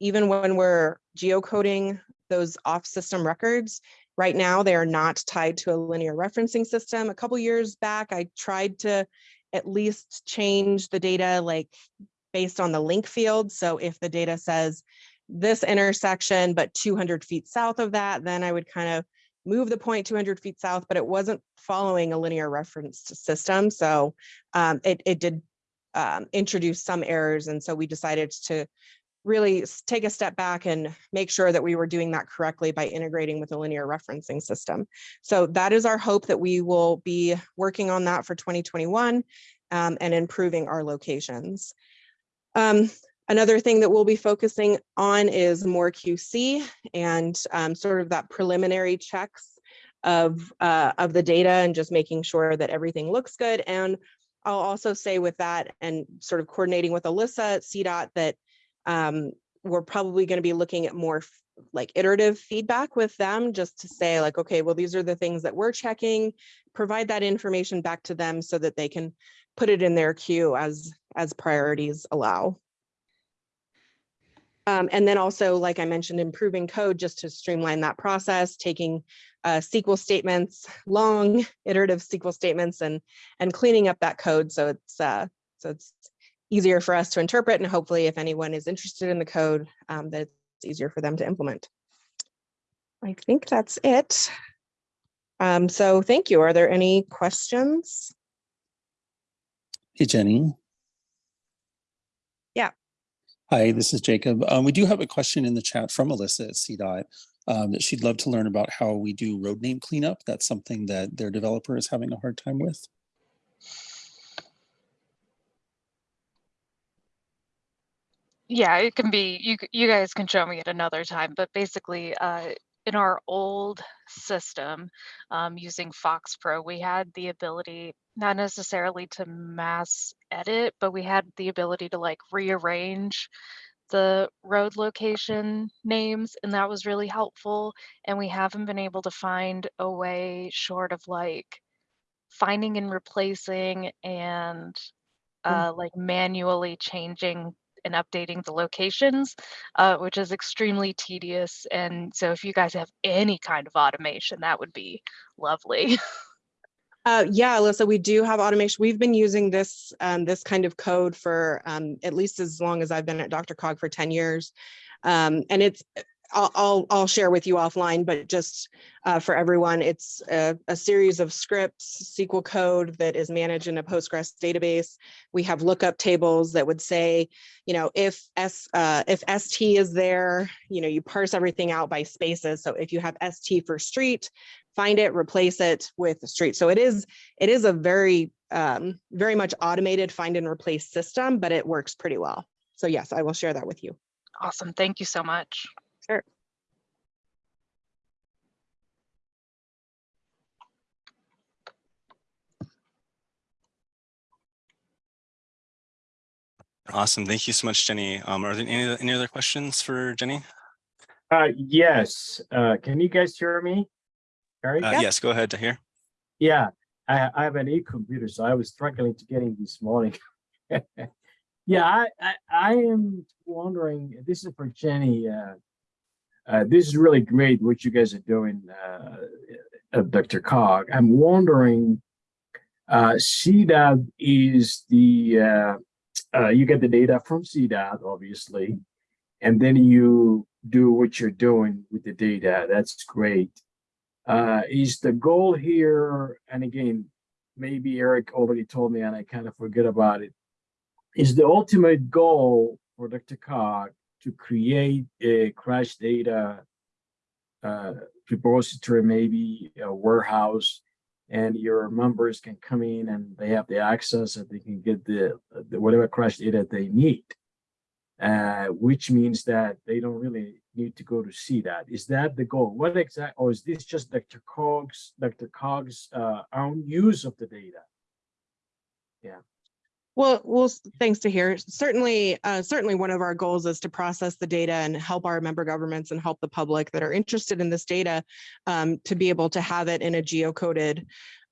even when we're geocoding those off-system records, right now they are not tied to a linear referencing system. A couple years back, I tried to at least change the data like based on the link field. So if the data says this intersection, but 200 feet south of that, then I would kind of move the point 200 feet south, but it wasn't following a linear reference system. So um, it, it did um, introduce some errors. And so we decided to really take a step back and make sure that we were doing that correctly by integrating with a linear referencing system. So that is our hope that we will be working on that for 2021 um, and improving our locations. Um, Another thing that we'll be focusing on is more QC and um, sort of that preliminary checks of, uh, of the data and just making sure that everything looks good. And I'll also say with that and sort of coordinating with Alyssa CDOT that um, we're probably going to be looking at more like iterative feedback with them just to say like, okay, well, these are the things that we're checking, provide that information back to them so that they can put it in their queue as, as priorities allow. Um, and then also, like I mentioned, improving code just to streamline that process, taking uh, SQL statements, long iterative SQL statements and, and cleaning up that code so it's, uh, so it's easier for us to interpret and hopefully if anyone is interested in the code, um, that it's easier for them to implement. I think that's it. Um, so thank you. Are there any questions? Hey, Jenny. Yeah. Hi, this is Jacob. Um, we do have a question in the chat from Alyssa at CDOT um, that she'd love to learn about how we do road name cleanup. That's something that their developer is having a hard time with. Yeah, it can be, you, you guys can show me at another time, but basically, uh, in our old system, um, using FoxPro, we had the ability, not necessarily to mass edit, but we had the ability to like rearrange the road location names, and that was really helpful. And we haven't been able to find a way short of like finding and replacing and uh, like manually changing and updating the locations, uh, which is extremely tedious. And so if you guys have any kind of automation, that would be lovely. [laughs] Uh, yeah, Alyssa, we do have automation. We've been using this, um, this kind of code for, um, at least as long as I've been at DRCOG for 10 years. Um, and it's, I'll, I'll, share with you offline, but just, uh, for everyone, it's a, a series of scripts, SQL code that is managed in a Postgres database. We have lookup tables that would say, you know, if S, uh, if ST is there, you know, you parse everything out by spaces. So if you have ST for street, find it, replace it with street. So it is, it is a very, um, very much automated find and replace system, but it works pretty well. So yes, I will share that with you. awesome. Thank you so much. Awesome. Thank you so much, Jenny. Um, are there any, any other questions for Jenny? Uh, yes, uh, can you guys hear me? All Uh, right, yes, go ahead to hear. yeah, I, I have an e-computer, so I was struggling to get in this morning. [laughs] Yeah, I, I, I am wondering, this is for Jenny, uh, uh, this is really great what you guys are doing, uh, uh, DRCOG. I'm wondering, uh, CDOT is the, uh, you get the data from CDOT, obviously, and then you do what you're doing with the data. That's great. Uh, is the goal here, and again, maybe Eric already told me and I kind of forget about it. Is the ultimate goal for DRCOG to create a crash data uh, repository, maybe a warehouse, and your members can come in and they have the access and they can get the, the whatever crash data they need. Uh, which means that they don't really need to go to CDOT. Is that the goal? What exact, or is this just DRCOG's, Dr. Cog's uh, own use of the data? Well, well, thanks to hear. Certainly, uh, certainly one of our goals is to process the data and help our member governments and help the public that are interested in this data um, to be able to have it in a geocoded,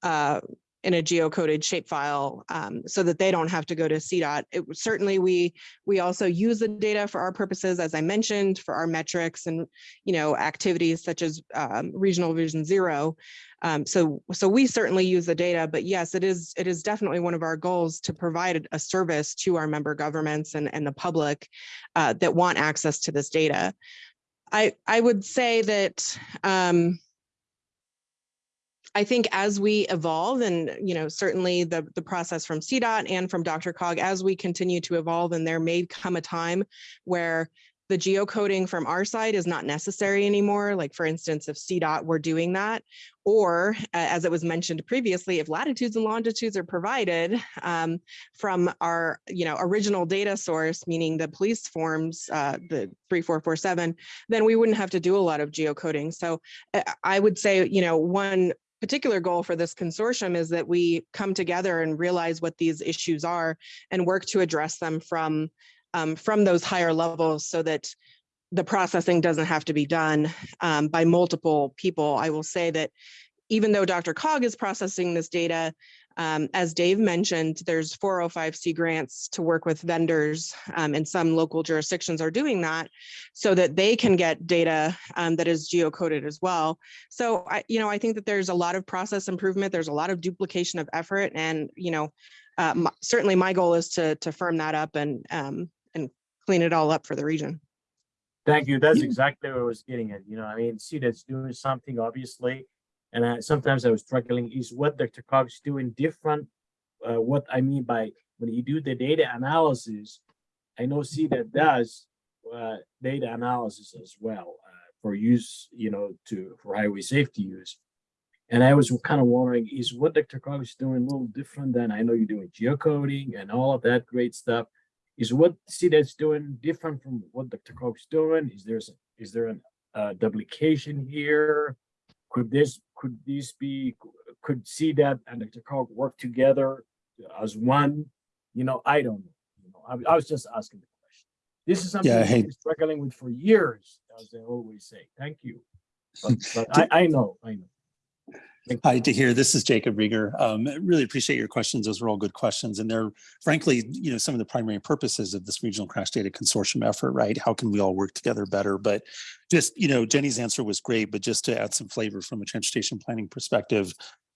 uh, in a geocoded shapefile um, so that they don't have to go to CDOT. It certainly we we also use the data for our purposes, as I mentioned, for our metrics and you know activities such as um, regional vision zero. Um, so, so we certainly use the data, but yes, it is, it is definitely one of our goals to provide a service to our member governments and, and the public uh, that want access to this data. I, I would say that um, I think as we evolve and, you know, certainly the, the process from CDOT and from DRCOG, as we continue to evolve and there may come a time where the geocoding from our side is not necessary anymore. Like for instance, if CDOT were doing that, or uh, as it was mentioned previously, if latitudes and longitudes are provided um, from our, you know, original data source, meaning the police forms, uh, the 3447, then we wouldn't have to do a lot of geocoding. So uh, I would say, you know, one particular goal for this consortium is that we come together and realize what these issues are and work to address them from um, from those higher levels so that the processing doesn't have to be done um, by multiple people. I will say that even though DRCOG is processing this data, um, as Dave mentioned, there's 405C grants to work with vendors um, and some local jurisdictions are doing that so that they can get data um, that is geocoded as well. So I, you know, I think that there's a lot of process improvement. There's a lot of duplication of effort and, you know, uh, my- certainly my goal is to, to firm that up and, um, and clean it all up for the region. Thank you. That's exactly what I was getting at. You know, I mean, CDOT's doing something obviously. And I, sometimes I was struggling is what DRCOG's doing different. Uh, what I mean by when you do the data analysis, I know CDOT does uh, data analysis as well uh, for use, you know, to for highway safety use. And I was kind of wondering, is what DRCOG is doing a little different than I know you're doing geocoding and all of that great stuff is what CDOT's doing different from what DRCOG's doing? Is there, is there a uh, duplication here? Could this, could these be, could CDOT and DRCOG work together as one? You know, I don't know. You know, I, I was just asking the question. This is something Yeah, I've been struggling with for years, as they always say. Thank you. But, [laughs] but I, I know, I know. Hi to hear. This is Jacob Riger. Um, really appreciate your questions. Those were all good questions. And they're frankly, you know, some of the primary purposes of this regional crash data consortium effort, right? How can we all work together better? But just, you know, Jenny's answer was great, but just to add some flavor from a transportation planning perspective,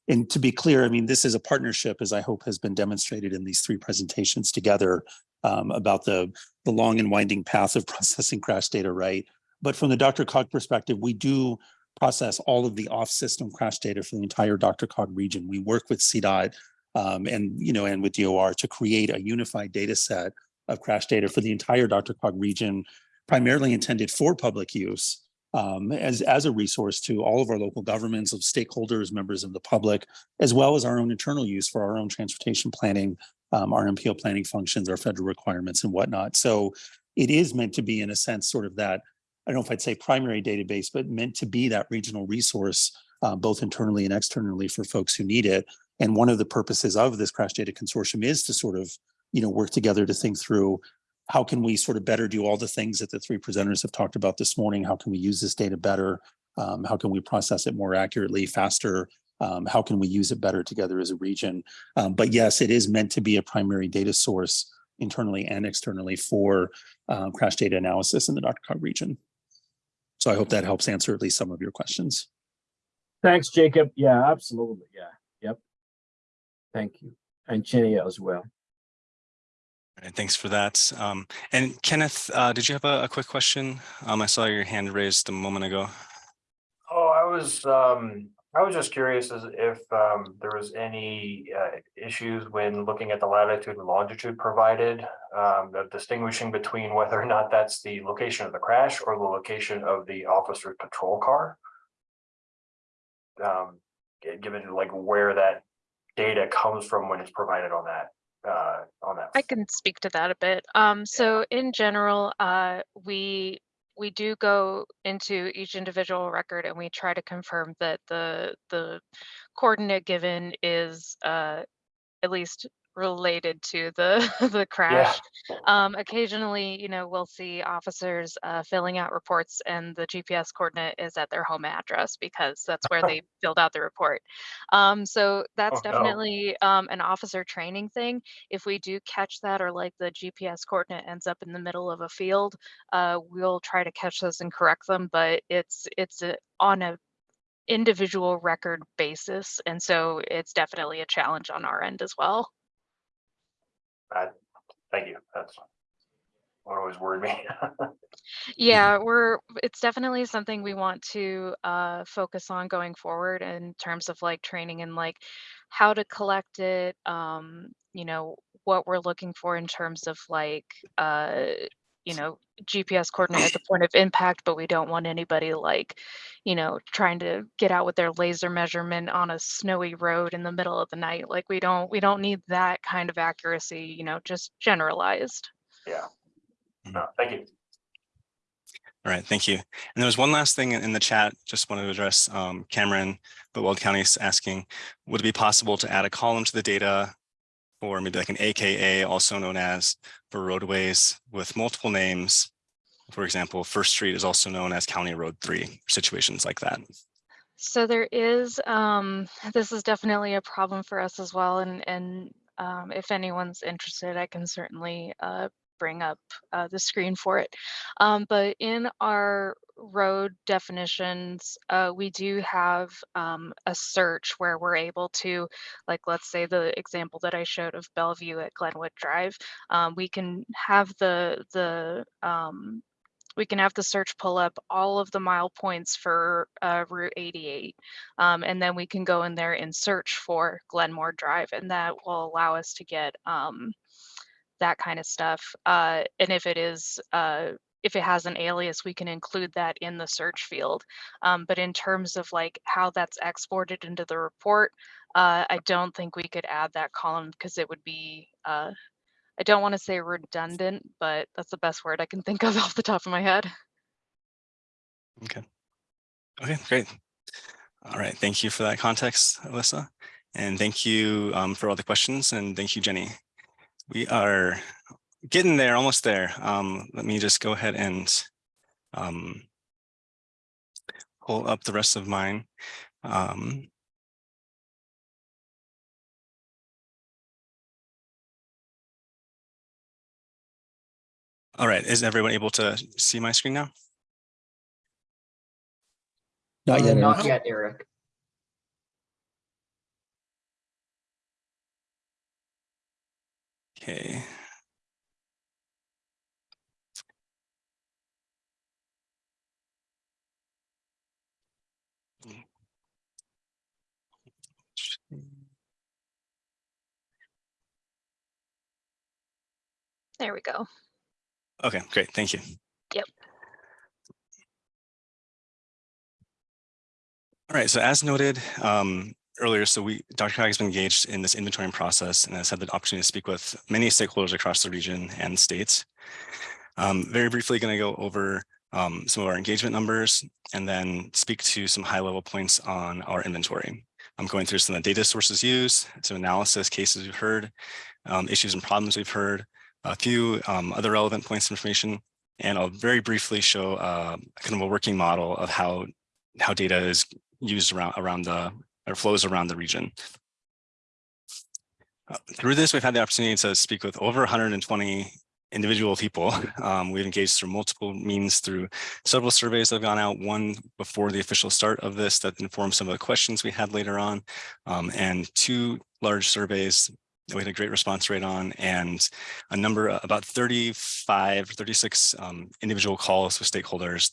and to be clear, I mean, this is a partnership, as I hope has been demonstrated in these three presentations together um, about the, the long and winding path of [laughs] processing crash data, right? But from the DRCOG perspective, we do process all of the off-system crash data for the entire DRCOG region. We work with CDOT um, and, you know, and with DOR to create a unified data set of crash data for the entire DRCOG region, primarily intended for public use um, as, as a resource to all of our local governments, of stakeholders, members of the public, as well as our own internal use for our own transportation planning, um, our MPO planning functions, our federal requirements and whatnot. So it is meant to be in a sense sort of that I don't know if I'd say primary database, but meant to be that regional resource, uh, both internally and externally for folks who need it. And one of the purposes of this crash data consortium is to sort of, you know, work together to think through how can we sort of better do all the things that the three presenters have talked about this morning? How can we use this data better? Um, how can we process it more accurately, faster? Um, how can we use it better together as a region? Um, but yes, it is meant to be a primary data source internally and externally for um, crash data analysis in the DRCOG region. So I hope that helps answer at least some of your questions. Thanks, Jacob. Yeah, absolutely. Yeah, yep. Thank you. And Jenny as well. All right, thanks for that. Um, and Kenneth, uh, did you have a, a quick question? Um, I saw your hand raised a moment ago. Oh, I was, um, I was just curious as if, um, there was any, uh, issues when looking at the latitude and longitude provided. Um, the distinguishing between whether or not that's the location of the crash or the location of the officer's patrol car. Um, given like where that data comes from when it's provided on that, uh, on that. I can speak to that a bit. Um, so in general, uh, we we do go into each individual record and we try to confirm that the the coordinate given is uh, at least related to the [laughs] the crash. Um, occasionally, you know, we'll see officers uh, filling out reports and the GPS coordinate is at their home address because that's where [laughs] they filled out the report. Um, so that's Oh, no. definitely um, an officer training thing. If we do catch that or like the GPS coordinate ends up in the middle of a field, uh, we'll try to catch those and correct them. But it's it's a, on a individual record basis, and so it's definitely a challenge on our end as well. Thank you. That's what always worried me. [laughs] Yeah, we're, it's definitely something we want to uh, focus on going forward in terms of like training and like how to collect it, um, you know, what we're looking for in terms of like, uh, you know, GPS coordinate at the point of impact, but we don't want anybody like, you know, trying to get out with their laser measurement on a snowy road in the middle of the night. Like we don't, we don't need that kind of accuracy, you know, just generalized. Yeah. No, thank you. All right, thank you. And there was one last thing in in the chat, just wanted to address um, Cameron, but Weld County is asking, would it be possible to add a column to the data or maybe like an AKA, also known as for roadways with multiple names? For example, First Street is also known as County Road 3, situations like that. So there is, um, this is definitely a problem for us as well. And, and um, if anyone's interested, I can certainly uh, bring up uh, the screen for it. Um, but in our road definitions, uh, we do have um, a search where we're able to, like, let's say the example that I showed of Belleview at Glenwood Drive, um, we can have the, the, um, we can have the search pull up all of the mile points for uh, Route 88. Um, and then we can go in there and search for Glenmore Drive, and that will allow us to get um, that kind of stuff. Uh, and if it is, uh, if it has an alias, we can include that in the search field. Um, but in terms of like how that's exported into the report, uh, I don't think we could add that column because it would be, uh, I don't want to say redundant, but that's the best word I can think of [laughs] off the top of my head. Okay. Okay, great. All right, thank you for that context, Alyssa. And thank you um, for all the questions and thank you, Jenny. We are getting there, almost there. Um, let me just go ahead and um, pull up the rest of mine. Um, all right, is everyone able to see my screen now? Not yet. Eric. Not yet, Eric. Okay. There we go. Okay, great, thank you. Yep. All right, so as noted um, earlier, so we, DRCOG has been engaged in this inventorying process and has had the opportunity to speak with many stakeholders across the region and states. Um, very briefly going to go over um, some of our engagement numbers and then speak to some high level points on our inventory. I'm going through some of the data sources used, some analysis cases we've heard, um, issues and problems we've heard, a few um, other relevant points of information, and I'll very briefly show uh, kind of a working model of how, how data is used around, around the, or flows around the region. Uh, through this, we've had the opportunity to speak with over 120 individual people. [laughs] Um, we've engaged through multiple means through several surveys that have gone out, one before the official start of this that informed some of the questions we had later on, um, and two large surveys that we had a great response rate on and a number, about 35, 36 um, individual calls with stakeholders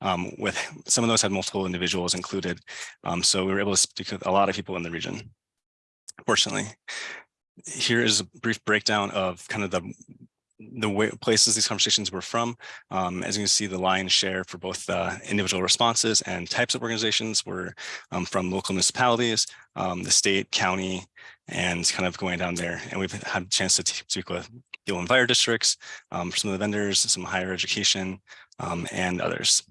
um, with some of those had multiple individuals included. Um, so we were able to speak with a lot of people in the region, fortunately. Here is a brief breakdown of kind of the the way, places these conversations were from. Um, as you can see, the lion's share for both uh, individual responses and types of organizations were um, from local municipalities, um, the state, county, and kind of going down there. And we've had a chance to speak with people in fire districts, um, some of the vendors, some higher education, um, and others.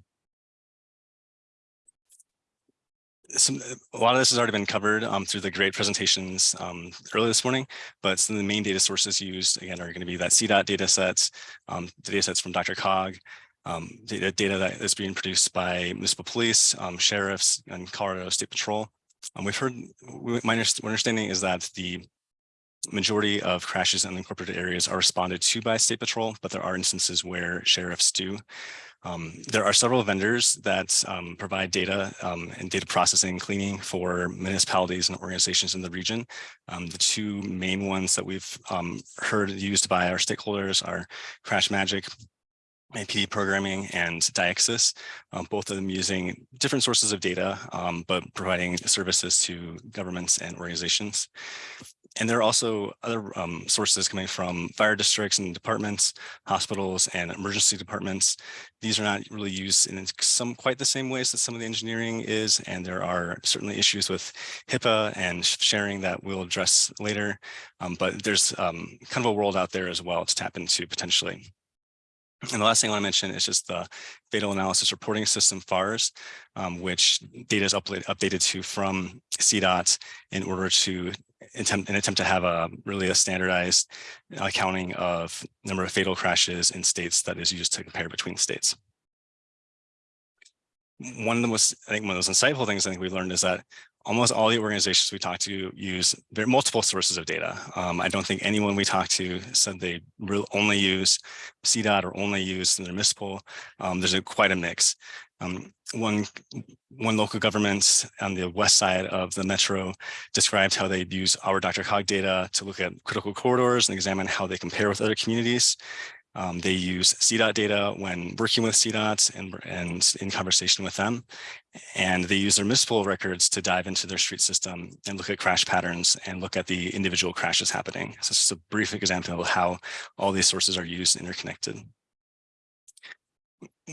some a lot of this has already been covered um, through the great presentations um, earlier this morning, but some of the main data sources used again are going to be that CDOT data sets, um, data sets from DRCOG, um, data, data that is being produced by municipal police, um, sheriffs, and Colorado State Patrol. Um, we've heard, my understanding is that the majority of crashes in incorporated areas are responded to by State Patrol, but there are instances where sheriffs do. Um, there are several vendors that um, provide data um, and data processing and cleaning for municipalities and organizations in the region. Um, the two main ones that we've um, heard used by our stakeholders are Crash Magic, APD programming and DiExSys, um, both of them using different sources of data, but providing services to governments and organizations. And there are also other um, sources coming from fire districts and departments, hospitals and emergency departments. These are not really used in some quite the same ways that some of the engineering is. And there are certainly issues with HIPAA and sharing that we'll address later. Um, but there's um, kind of a world out there as well to tap into potentially. And the last thing I want to mention is just the fatal analysis reporting system FARS, um, which data is updated, updated to from CDOT in order to attempt an attempt to have a really a standardized accounting of number of fatal crashes in states that is used to compare between states. One of the most, I think one of those insightful things I think we learned is that almost all the organizations we talk to use multiple sources of data. Um, I don't think anyone we talked to said they only use CDOT or only use their municipal. Um, there's a, quite a mix. Um, one, one local government on the west side of the metro described how they use our DRCOG data to look at critical corridors and examine how they compare with other communities. Um, they use CDOT data when working with CDOT and, and in conversation with them. And they use their municipal records to dive into their street system and look at crash patterns and look at the individual crashes happening. So just a brief example of how all these sources are used and interconnected.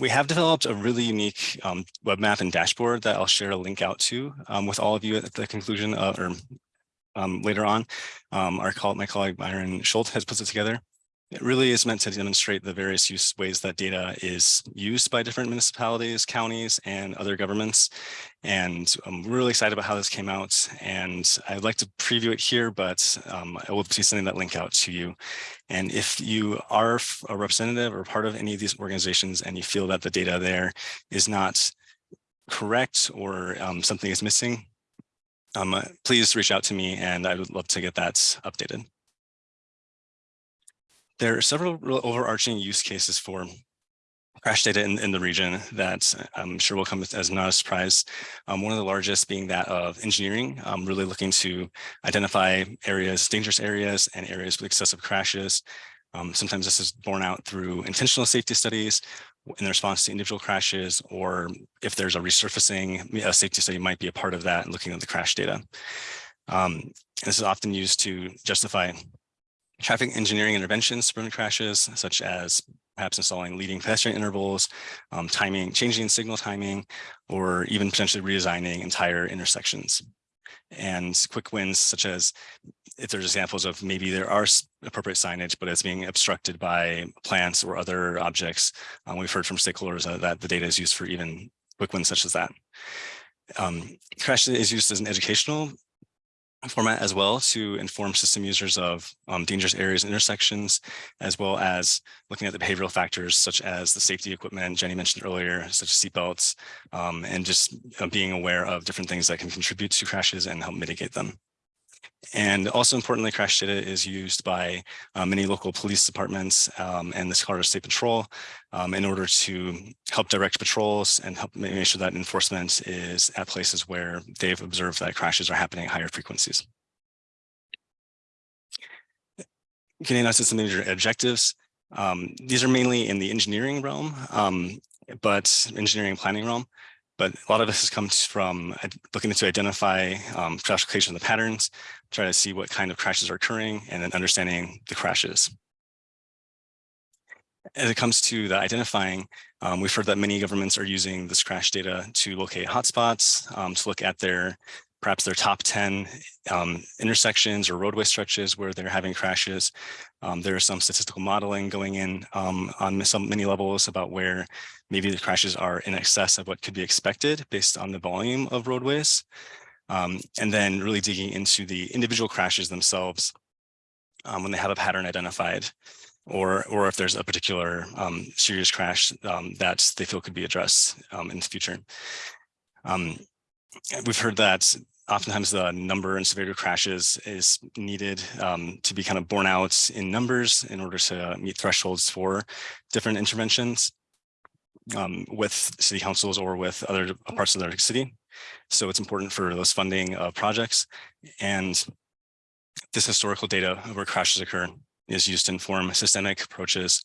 We have developed a really unique um, web map and dashboard that I'll share a link out to um, with all of you at the conclusion of, or um, later on. Um, our call, my colleague Byron Schultz has put it together. It really is meant to demonstrate the various use ways that data is used by different municipalities, counties, and other governments. And I'm really excited about how this came out. And I'd like to preview it here, but um, I will be sending that link out to you. And if you are a representative or part of any of these organizations and you feel that the data there is not correct or um, something is missing, um, uh, please reach out to me and I would love to get that updated. There are several overarching use cases for crash data in, in the region that I'm sure will come as not a surprise. Um, one of the largest being that of engineering, um, really looking to identify areas, dangerous areas and areas with excessive crashes. Um, sometimes this is borne out through intentional safety studies in response to individual crashes, or if there's a resurfacing, a safety study might be a part of that and looking at the crash data. Um, this is often used to justify traffic engineering interventions prevent crashes, such as perhaps installing leading pedestrian intervals, um, timing, changing signal timing, or even potentially redesigning entire intersections. And quick wins such as if there's examples of maybe there are appropriate signage, but it's being obstructed by plants or other objects. Um, we've heard from stakeholders uh, that the data is used for even quick wins such as that. Um, crash is used as an educational format as well to inform system users of um, dangerous areas and intersections, as well as looking at the behavioral factors such as the safety equipment Jenny mentioned earlier, such as seatbelts, um, and just uh, being aware of different things that can contribute to crashes and help mitigate them. And also importantly, crash data is used by uh, many local police departments um, and the Colorado State Patrol um, in order to help direct patrols and help make sure that enforcement is at places where they've observed that crashes are happening at higher frequencies. us to some major objectives. Um, these are mainly in the engineering realm, um, but engineering planning realm. But a lot of this has come from looking to identify um, crash location of the patterns, try to see what kind of crashes are occurring, and then understanding the crashes. As it comes to the identifying, um, we've heard that many governments are using this crash data to locate hotspots, um, to look at their perhaps their top 10 um, intersections or roadway stretches where they're having crashes. Um, there is some statistical modeling going in um, on some many levels about where maybe the crashes are in excess of what could be expected based on the volume of roadways. Um, and then really digging into the individual crashes themselves um, when they have a pattern identified or or if there's a particular um, serious crash that they feel could be addressed in the future. We've heard that oftentimes the number and severity of crashes is needed um, to be kind of borne out in numbers in order to meet thresholds for different interventions um, with city councils or with other parts of their city. So it's important for those funding of projects and this historical data where crashes occur is used to inform systemic approaches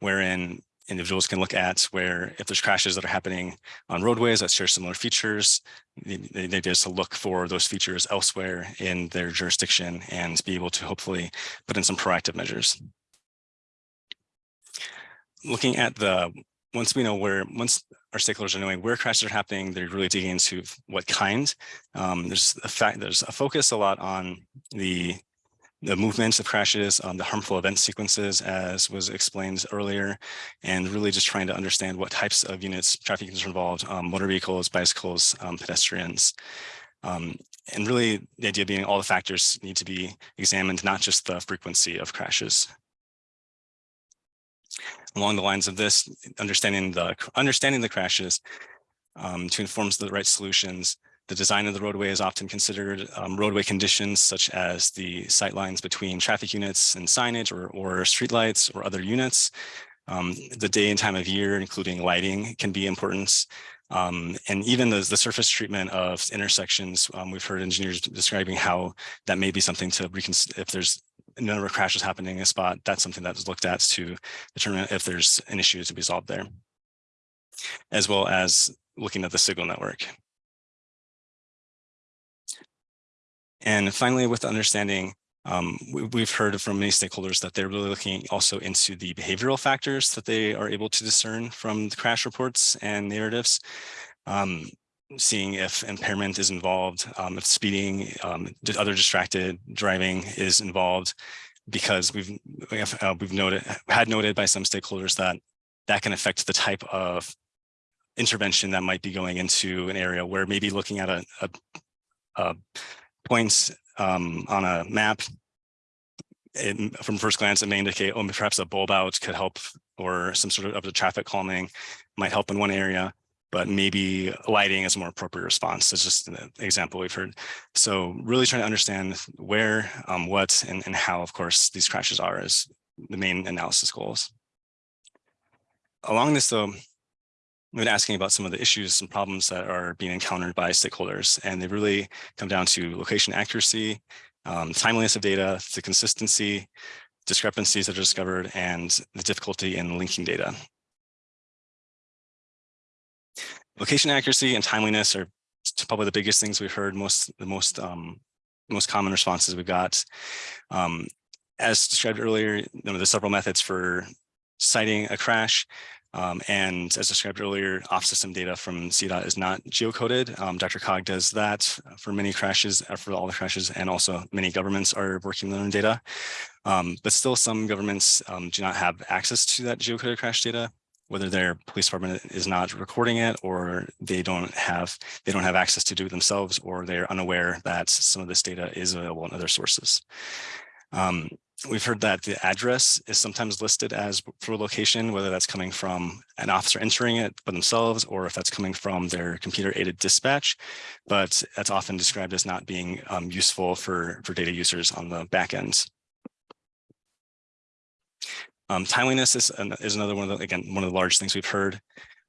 wherein individuals can look at where if there's crashes that are happening on roadways that share similar features, they, they just to look for those features elsewhere in their jurisdiction and be able to hopefully put in some proactive measures. Looking at the, once we know where, once our stakeholders are knowing where crashes are happening, they're really digging into what kind. Um, there's a fact, there's a focus a lot on the the movements of crashes, um, the harmful event sequences, as was explained earlier, and really just trying to understand what types of units, traffic units are involved, um, motor vehicles, bicycles, um, pedestrians. Um, and really the idea being all the factors need to be examined, not just the frequency of crashes. Along the lines of this, understanding the understanding the crashes um, to inform the right solutions, the design of the roadway is often considered um, roadway conditions such as the sight lines between traffic units and signage or, or streetlights or other units. Um, the day and time of year, including lighting, can be important. Um, and even the, the surface treatment of intersections, um, we've heard engineers describing how that may be something to reconsider if there's a number of crashes happening in a spot, that's something that is looked at to determine if there's an issue to be solved there, as well as looking at the signal network. And finally, with understanding, um, we, have heard from many stakeholders that they're really looking also into the behavioral factors that they are able to discern from the crash reports and narratives. Um, seeing if impairment is involved, um, if speeding, um, other distracted driving is involved, because we've uh, we've noted had noted by some stakeholders that that can affect the type of intervention that might be going into an area where maybe looking at a, a, a points um, on a map, it, from first glance, it may indicate, oh, perhaps a bulb out could help or some sort of, the traffic calming might help in one area, but maybe lighting is a more appropriate response. It's just an example we've heard. So really trying to understand where, um, what, and, and how, of course, these crashes are is the main analysis goals. Along this, though, been asking about some of the issues and problems that are being encountered by stakeholders, and they really come down to location accuracy, um, timeliness of data, the consistency, discrepancies that are discovered, and the difficulty in linking data. Location accuracy and timeliness are probably the biggest things we've heard, most the most um, most common responses we've got. Um, as described earlier, you know, there's several methods for citing a crash. Um, and as described earlier, off-system data from CDOT is not geocoded. Um, DRCOG does that for many crashes, uh, for all the crashes, and also many governments are working on data. Um, but still some governments um, do not have access to that geocoded crash data, whether their police department is not recording it or they don't have they don't have access to do it themselves or they're unaware that some of this data is available in other sources. Um, We've heard that the address is sometimes listed as for location, whether that's coming from an officer entering it by themselves or if that's coming from their computer aided dispatch, but that's often described as not being um, useful for, for data users on the back end. Um, timeliness is, an, is another one of the, again, one of the large things we've heard.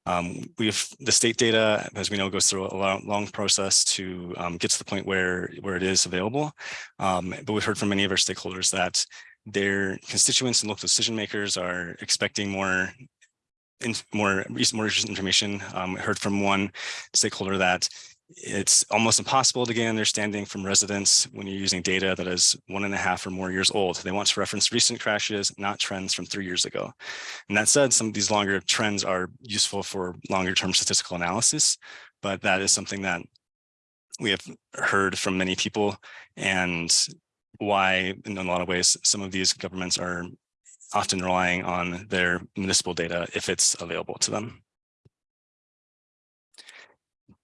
Um, we've the state data, as we know, goes through a long, process to um, get to the point where where it is available. Um, but we've heard from many of our stakeholders that their constituents and local decision makers are expecting more in more more information. Um, I heard from one stakeholder that it's almost impossible to gain understanding from residents when you're using data that is one and a half or more years old. They want to reference recent crashes, not trends from three years ago. And that said, some of these longer trends are useful for longer term statistical analysis, but that is something that we have heard from many people and why in a lot of ways, some of these governments are often relying on their municipal data if it's available to them.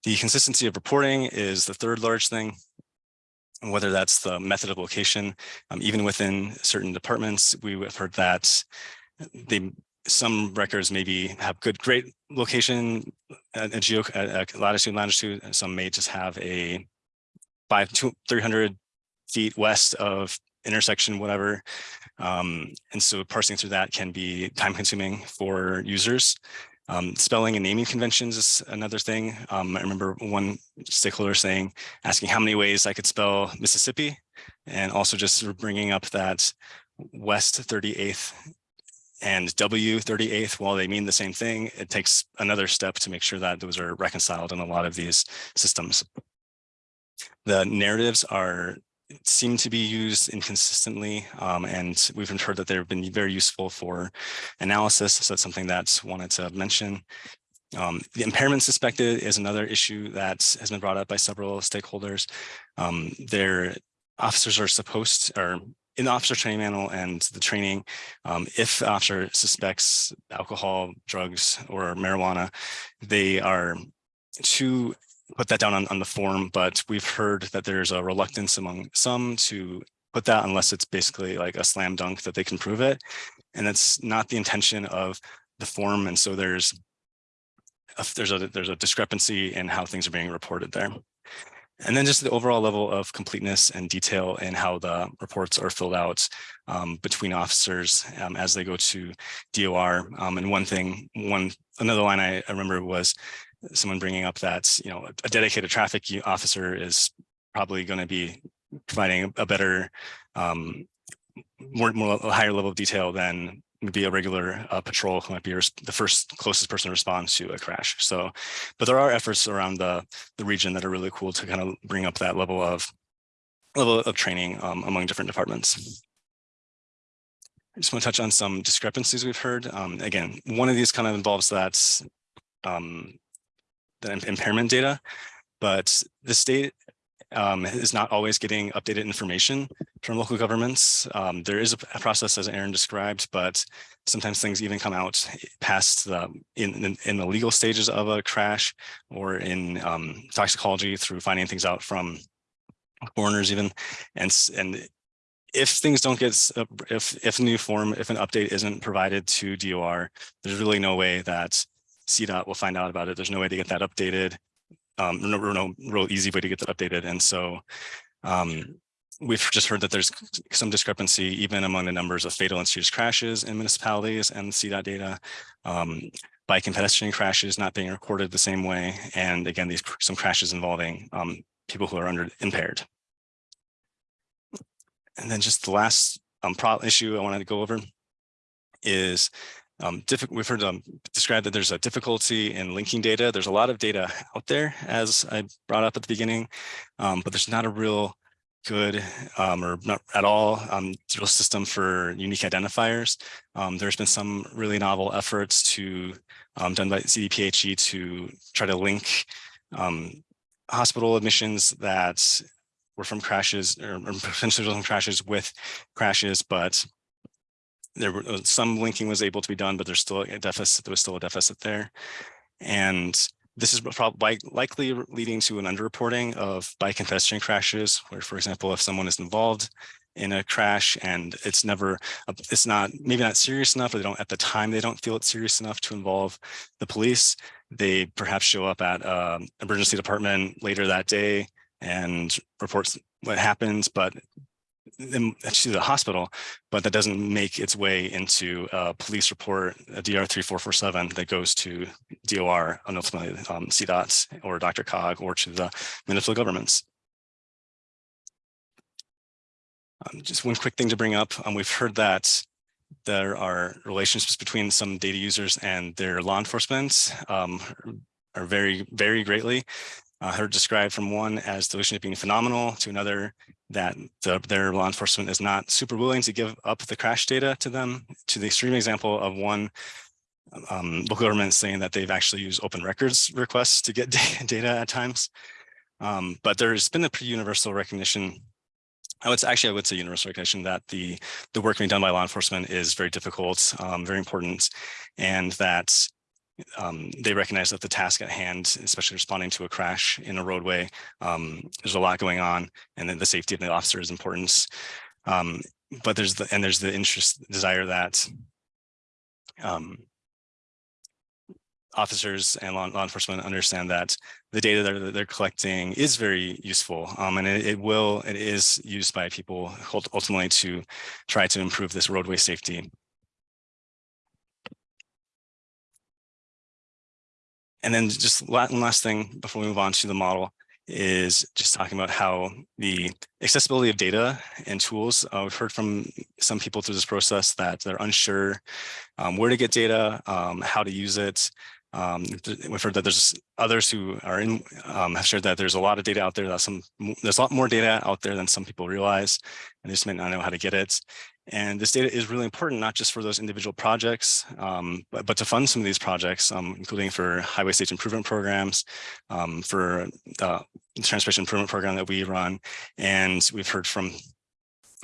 The consistency of reporting is the third large thing. Whether that's the method of location, um, even within certain departments, we have heard that they some records maybe have good, great location, uh, a geo, uh, latitude, longitude, and some may just have a five, two, 300 feet west of intersection, whatever. Um, and so parsing through that can be time consuming for users. Um, spelling and naming conventions is another thing. Um, I remember one stakeholder saying, asking how many ways I could spell Mississippi, and also just bringing up that West 38th and W 38th, while they mean the same thing, it takes another step to make sure that those are reconciled in a lot of these systems. The narratives are seem to be used inconsistently, um, and we've heard that they've been very useful for analysis. So that's something that's wanted to mention. Um, the impairment suspected is another issue that has been brought up by several stakeholders. Um, their officers are supposed, or in the officer training manual and the training, um, if the officer suspects alcohol, drugs, or marijuana, they are to put that down on, on the form, but we've heard that there's a reluctance among some to put that unless it's basically like a slam dunk that they can prove it. And that's not the intention of the form. And so there's a, there's a there's a discrepancy in how things are being reported there. And then just the overall level of completeness and detail in how the reports are filled out um, between officers um, as they go to DOR. Um, and one thing, one another line I, I remember was someone bringing up that you know a dedicated traffic officer is probably going to be providing a better, um, more more a higher level of detail than maybe a regular uh, patrol who might be the first closest person to respond to a crash. So, but there are efforts around the the region that are really cool to kind of bring up that level of level of training um, among different departments. I just want to touch on some discrepancies we've heard. Um, again, one of these kind of involves that um, the impairment data, but the state um, is not always getting updated information from local governments. Um, there is a, process as Erin described, but sometimes things even come out past the in, in, in the legal stages of a crash or in um, toxicology through finding things out from coroners even. And, and if things don't get, if, if a new form, if an update isn't provided to DOR, there's really no way that CDOT will find out about it. There's no way to get that updated. Um, no, no real easy way to get that updated. And so um, we've just heard that there's some discrepancy even among the numbers of fatal and serious crashes in municipalities and CDOT data. Um, bike and pedestrian crashes not being recorded the same way. And again, these some crashes involving um, people who are under impaired. And then just the last um, issue I wanted to go over is um, we've heard um, described that there's a difficulty in linking data. There's a lot of data out there, as I brought up at the beginning, um, but there's not a real good um, or not at all um, real system for unique identifiers. Um, there's been some really novel efforts to done by CDPHE to try to link hospital admissions that were from crashes or, or potentially from crashes with crashes, but there were uh, some linking was able to be done, but there's still a deficit. There was still a deficit there. And this is probably likely leading to an underreporting of bike and pedestrian crashes, where, for example, if someone is involved in a crash and it's never, it's not, maybe not serious enough, or they don't, at the time, they don't feel it's serious enough to involve the police, they perhaps show up at um, emergency department later that day and reports what happens, but to the hospital, but that doesn't make its way into a police report, a DR 3447 that goes to DOR and ultimately um, CDOT or DRCOG or to the municipal governments. Um, just one quick thing to bring up. Um, we've heard that there are relationships between some data users and their law enforcement um, are very, very greatly. I heard described from one as the relationship being phenomenal to another that the, their law enforcement is not super willing to give up the crash data to them to the extreme example of one um, local government saying that they've actually used open records requests to get [laughs] data at times. Um, but there's been a pretty universal recognition I would say, actually, I would say universal recognition that the the work being done by law enforcement is very difficult, um, very important, and that um, they recognize that the task at hand, especially responding to a crash in a roadway, um, there's a lot going on, and then the safety of the officer is important. Um, but there's the and there's the interest desire that um, officers and law, law, enforcement understand that the data that they're collecting is very useful um, and it, it, will it is used by people ultimately to try to improve this roadway safety and then just one last thing before we move on to the model is just talking about how the accessibility of data and tools. Uh, we've heard from some people through this process that they're unsure um, where to get data, um, how to use it, um, we've heard that there's others who are in um, have shared that there's a lot of data out there that some there's a lot more data out there than some people realize and they just may not know how to get it. And this data is really important, not just for those individual projects, um, but, but to fund some of these projects, um, including for highway safety improvement programs, um, for the transportation improvement program that we run. And we've heard from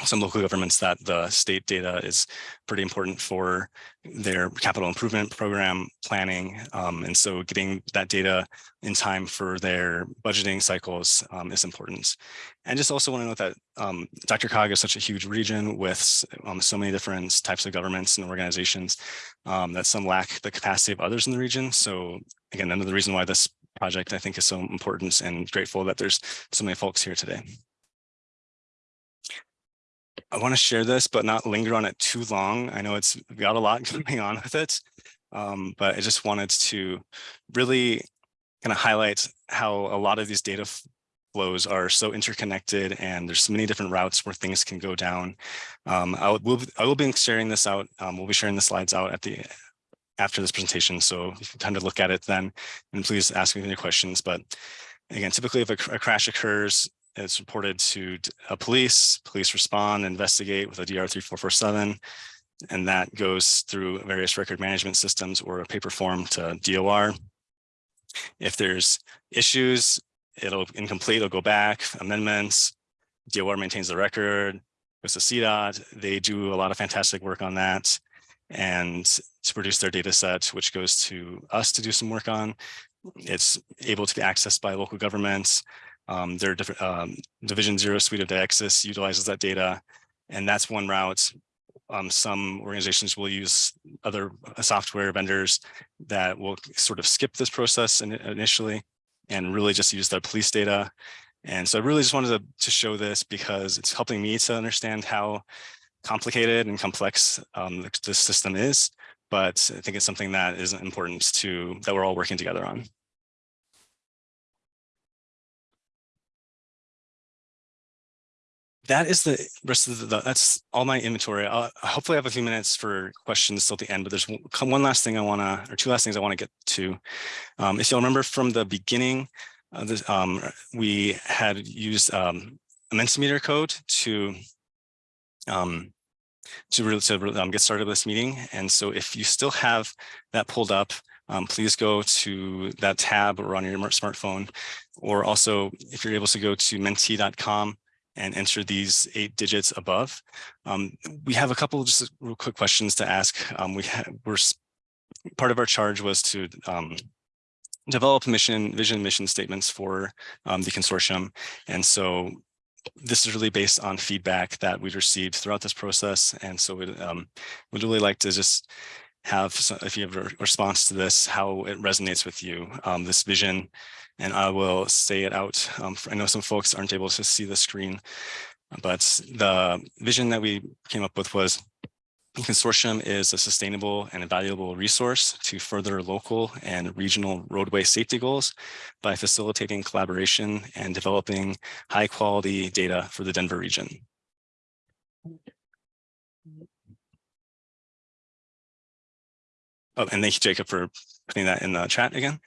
some local governments that the state data is pretty important for their capital improvement program planning. Um, and so getting that data in time for their budgeting cycles um, is important. And just also want to note that um, DRCOG is such a huge region with um, so many different types of governments and organizations um, that some lack the capacity of others in the region. So again, another reason why this project I think is so important and grateful that there's so many folks here today. I want to share this, but not linger on it too long. I know it's got a lot [laughs] going on with it, um, but I just wanted to really kind of highlight how a lot of these data flows are so interconnected and there's many different routes where things can go down. Um, I, will, I will be sharing this out. Um, we'll be sharing the slides out at the after this presentation. So time to look at it then and please ask me any questions. But again, typically if a, a crash occurs, it's reported to a uh, police, police respond, investigate with a DR 3447, and that goes through various record management systems or a paper form to DOR. If there's issues, it'll incomplete, it'll go back, amendments, DOR maintains the record, goes to CDOT, they do a lot of fantastic work on that and to produce their data set, which goes to us to do some work on. It's able to be accessed by local governments, um, um, Division Zero suite of DiExSys utilizes that data, and that's one route. Um, some organizations will use other uh, software vendors that will sort of skip this process in, initially and really just use their police data. And so I really just wanted to, to show this because it's helping me to understand how complicated and complex um, this system is. But I think it's something that is important to that we're all working together on. That is the rest of the, that's all my inventory. I'll, hopefully I have a few minutes for questions till the end, but there's one last thing I want to, or two last things I want to get to. Um, if you'll remember from the beginning, uh, this, um, we had used um, a Mentimeter code to um, to to um, get started with this meeting. And so if you still have that pulled up, um, please go to that tab or on your smartphone, or also if you're able to go to menti.com and enter these eight digits above. Um, we have a couple of just real quick questions to ask. Um, we we're part of our charge was to um, develop mission, vision, mission statements for um, the consortium. And so this is really based on feedback that we've received throughout this process. And so we'd, um, we'd really like to just have, if you have a response to this, how it resonates with you, um, this vision and I will say it out. Um, I know some folks aren't able to see the screen, but the vision that we came up with was consortium is a sustainable and valuable resource to further local and regional roadway safety goals by facilitating collaboration and developing high quality data for the Denver region. Oh, and thank you, Jacob, for putting that in the chat again.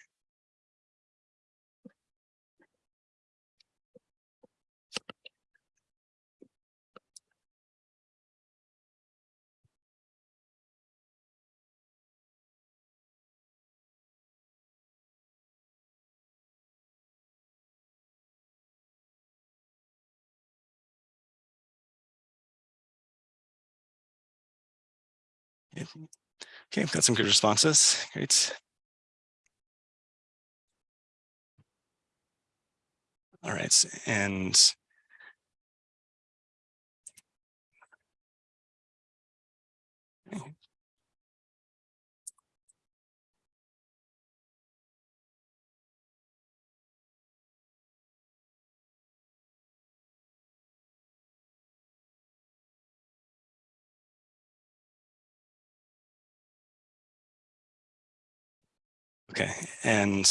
Okay, got some good responses. Great. All right, and Okay, and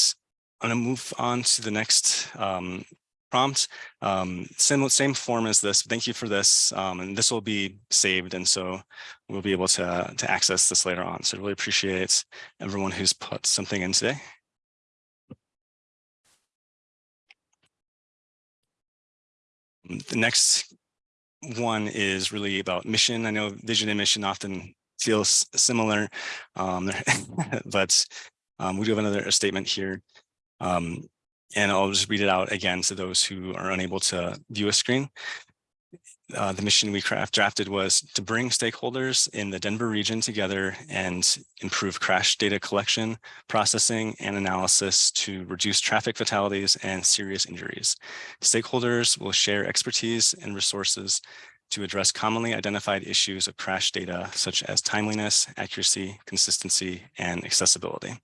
I'm gonna move on to the next um, prompt. Um, same, same form as this. Thank you for this. Um, and this will be saved. And so we'll be able to, to access this later on. So I really appreciate everyone who's put something in today. The next one is really about mission. I know vision and mission often feels similar, um, [laughs] but um, we do have another statement here. Um, and I'll just read it out again to those who are unable to view a screen. Uh, the mission we craft drafted was to bring stakeholders in the Denver region together and improve crash data collection, processing, and analysis to reduce traffic fatalities and serious injuries. Stakeholders will share expertise and resources to address commonly identified issues of crash data, such as timeliness, accuracy, consistency, and accessibility.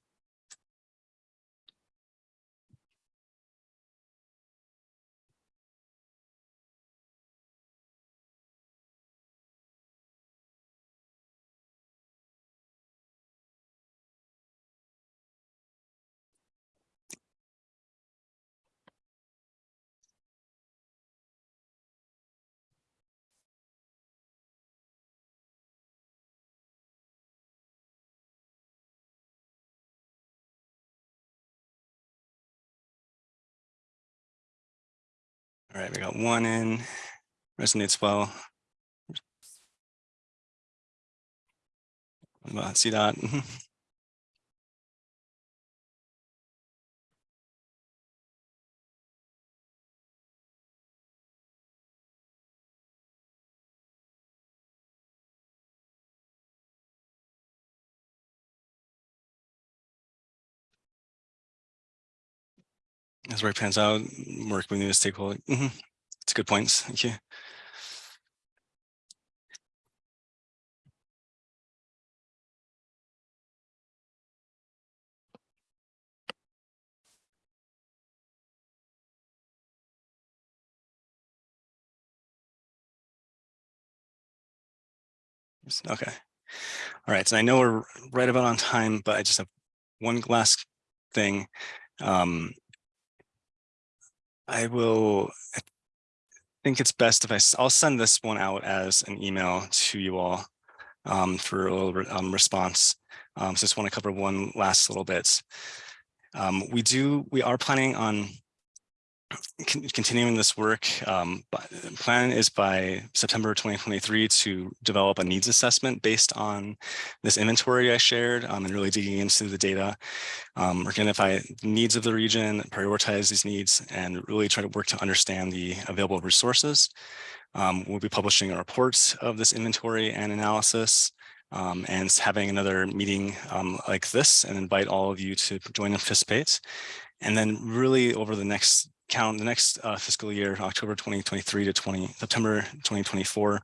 All right, we got one in, resonates well. See that? [laughs] As work pans out, work with new stakeholder. Mhm. It's good points. Thank you. Okay. All right. So I know we're right about on time, but I just have one last thing. Um, I will, I think it's best if I, I'll send this one out as an email to you all um, for a little um, response. Um, so just want to cover one last little bit. Um, we do, we are planning on continuing this work. Um, plan is by September 2023 to develop a needs assessment based on this inventory I shared um, and really digging into the data. Um, we're going to identify the needs of the region, prioritize these needs, and really try to work to understand the available resources. Um, we'll be publishing a report of this inventory and analysis um, and having another meeting um, like this and invite all of you to join and participate. And then really over the next count, the next uh, fiscal year, October 2023 to 20 September 2024,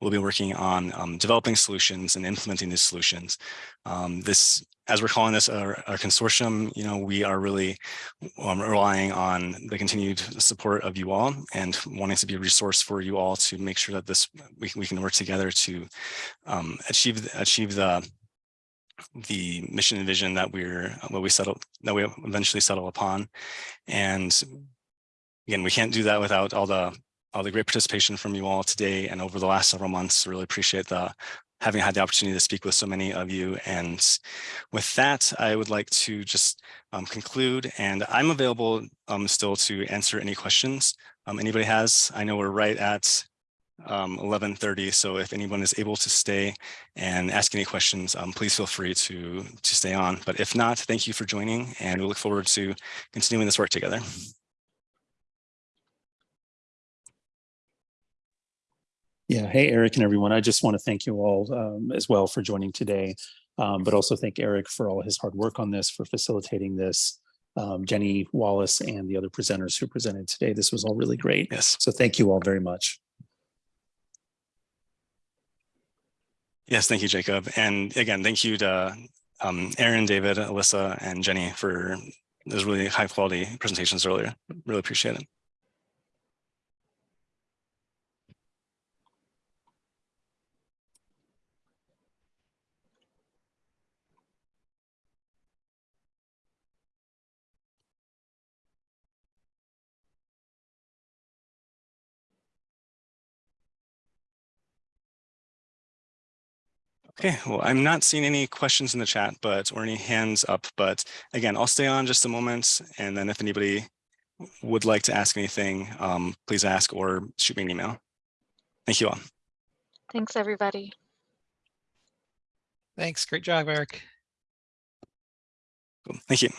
we'll be working on um, developing solutions and implementing these solutions. Um, this, as we're calling this our, our, consortium, you know, we are really um, relying on the continued support of you all and wanting to be a resource for you all to make sure that this we, we can work together to um, achieve achieve the the mission and vision that we're what we settle that we eventually settle upon and again we can't do that without all the all the great participation from you all today and over the last several months really appreciate the having had the opportunity to speak with so many of you. And with that, I would like to just um, conclude and I'm available um, still to answer any questions um, anybody has. I know we're right at um, 11:30, so if anyone is able to stay and ask any questions, um, please feel free to to stay on. But if not, thank you for joining, and we look forward to continuing this work together. Yeah. Hey, Eric and everyone. I just want to thank you all um, as well for joining today. Um, but also thank Eric for all his hard work on this, for facilitating this. Um, Jenny Wallace and the other presenters who presented today. This was all really great. Yes, So thank you all very much. yes, thank you, Jacob. And again, thank you to um, Erin, David, Alyssa, and Jenny for those really high quality presentations earlier. Really appreciate it. Okay, well, I'm not seeing any questions in the chat, but or any hands up, but again, I'll stay on just a moment. And then if anybody would like to ask anything, um, please ask or shoot me an email. Thank you all. Thanks, everybody. Thanks. Great job, Eric. Cool. Thank you.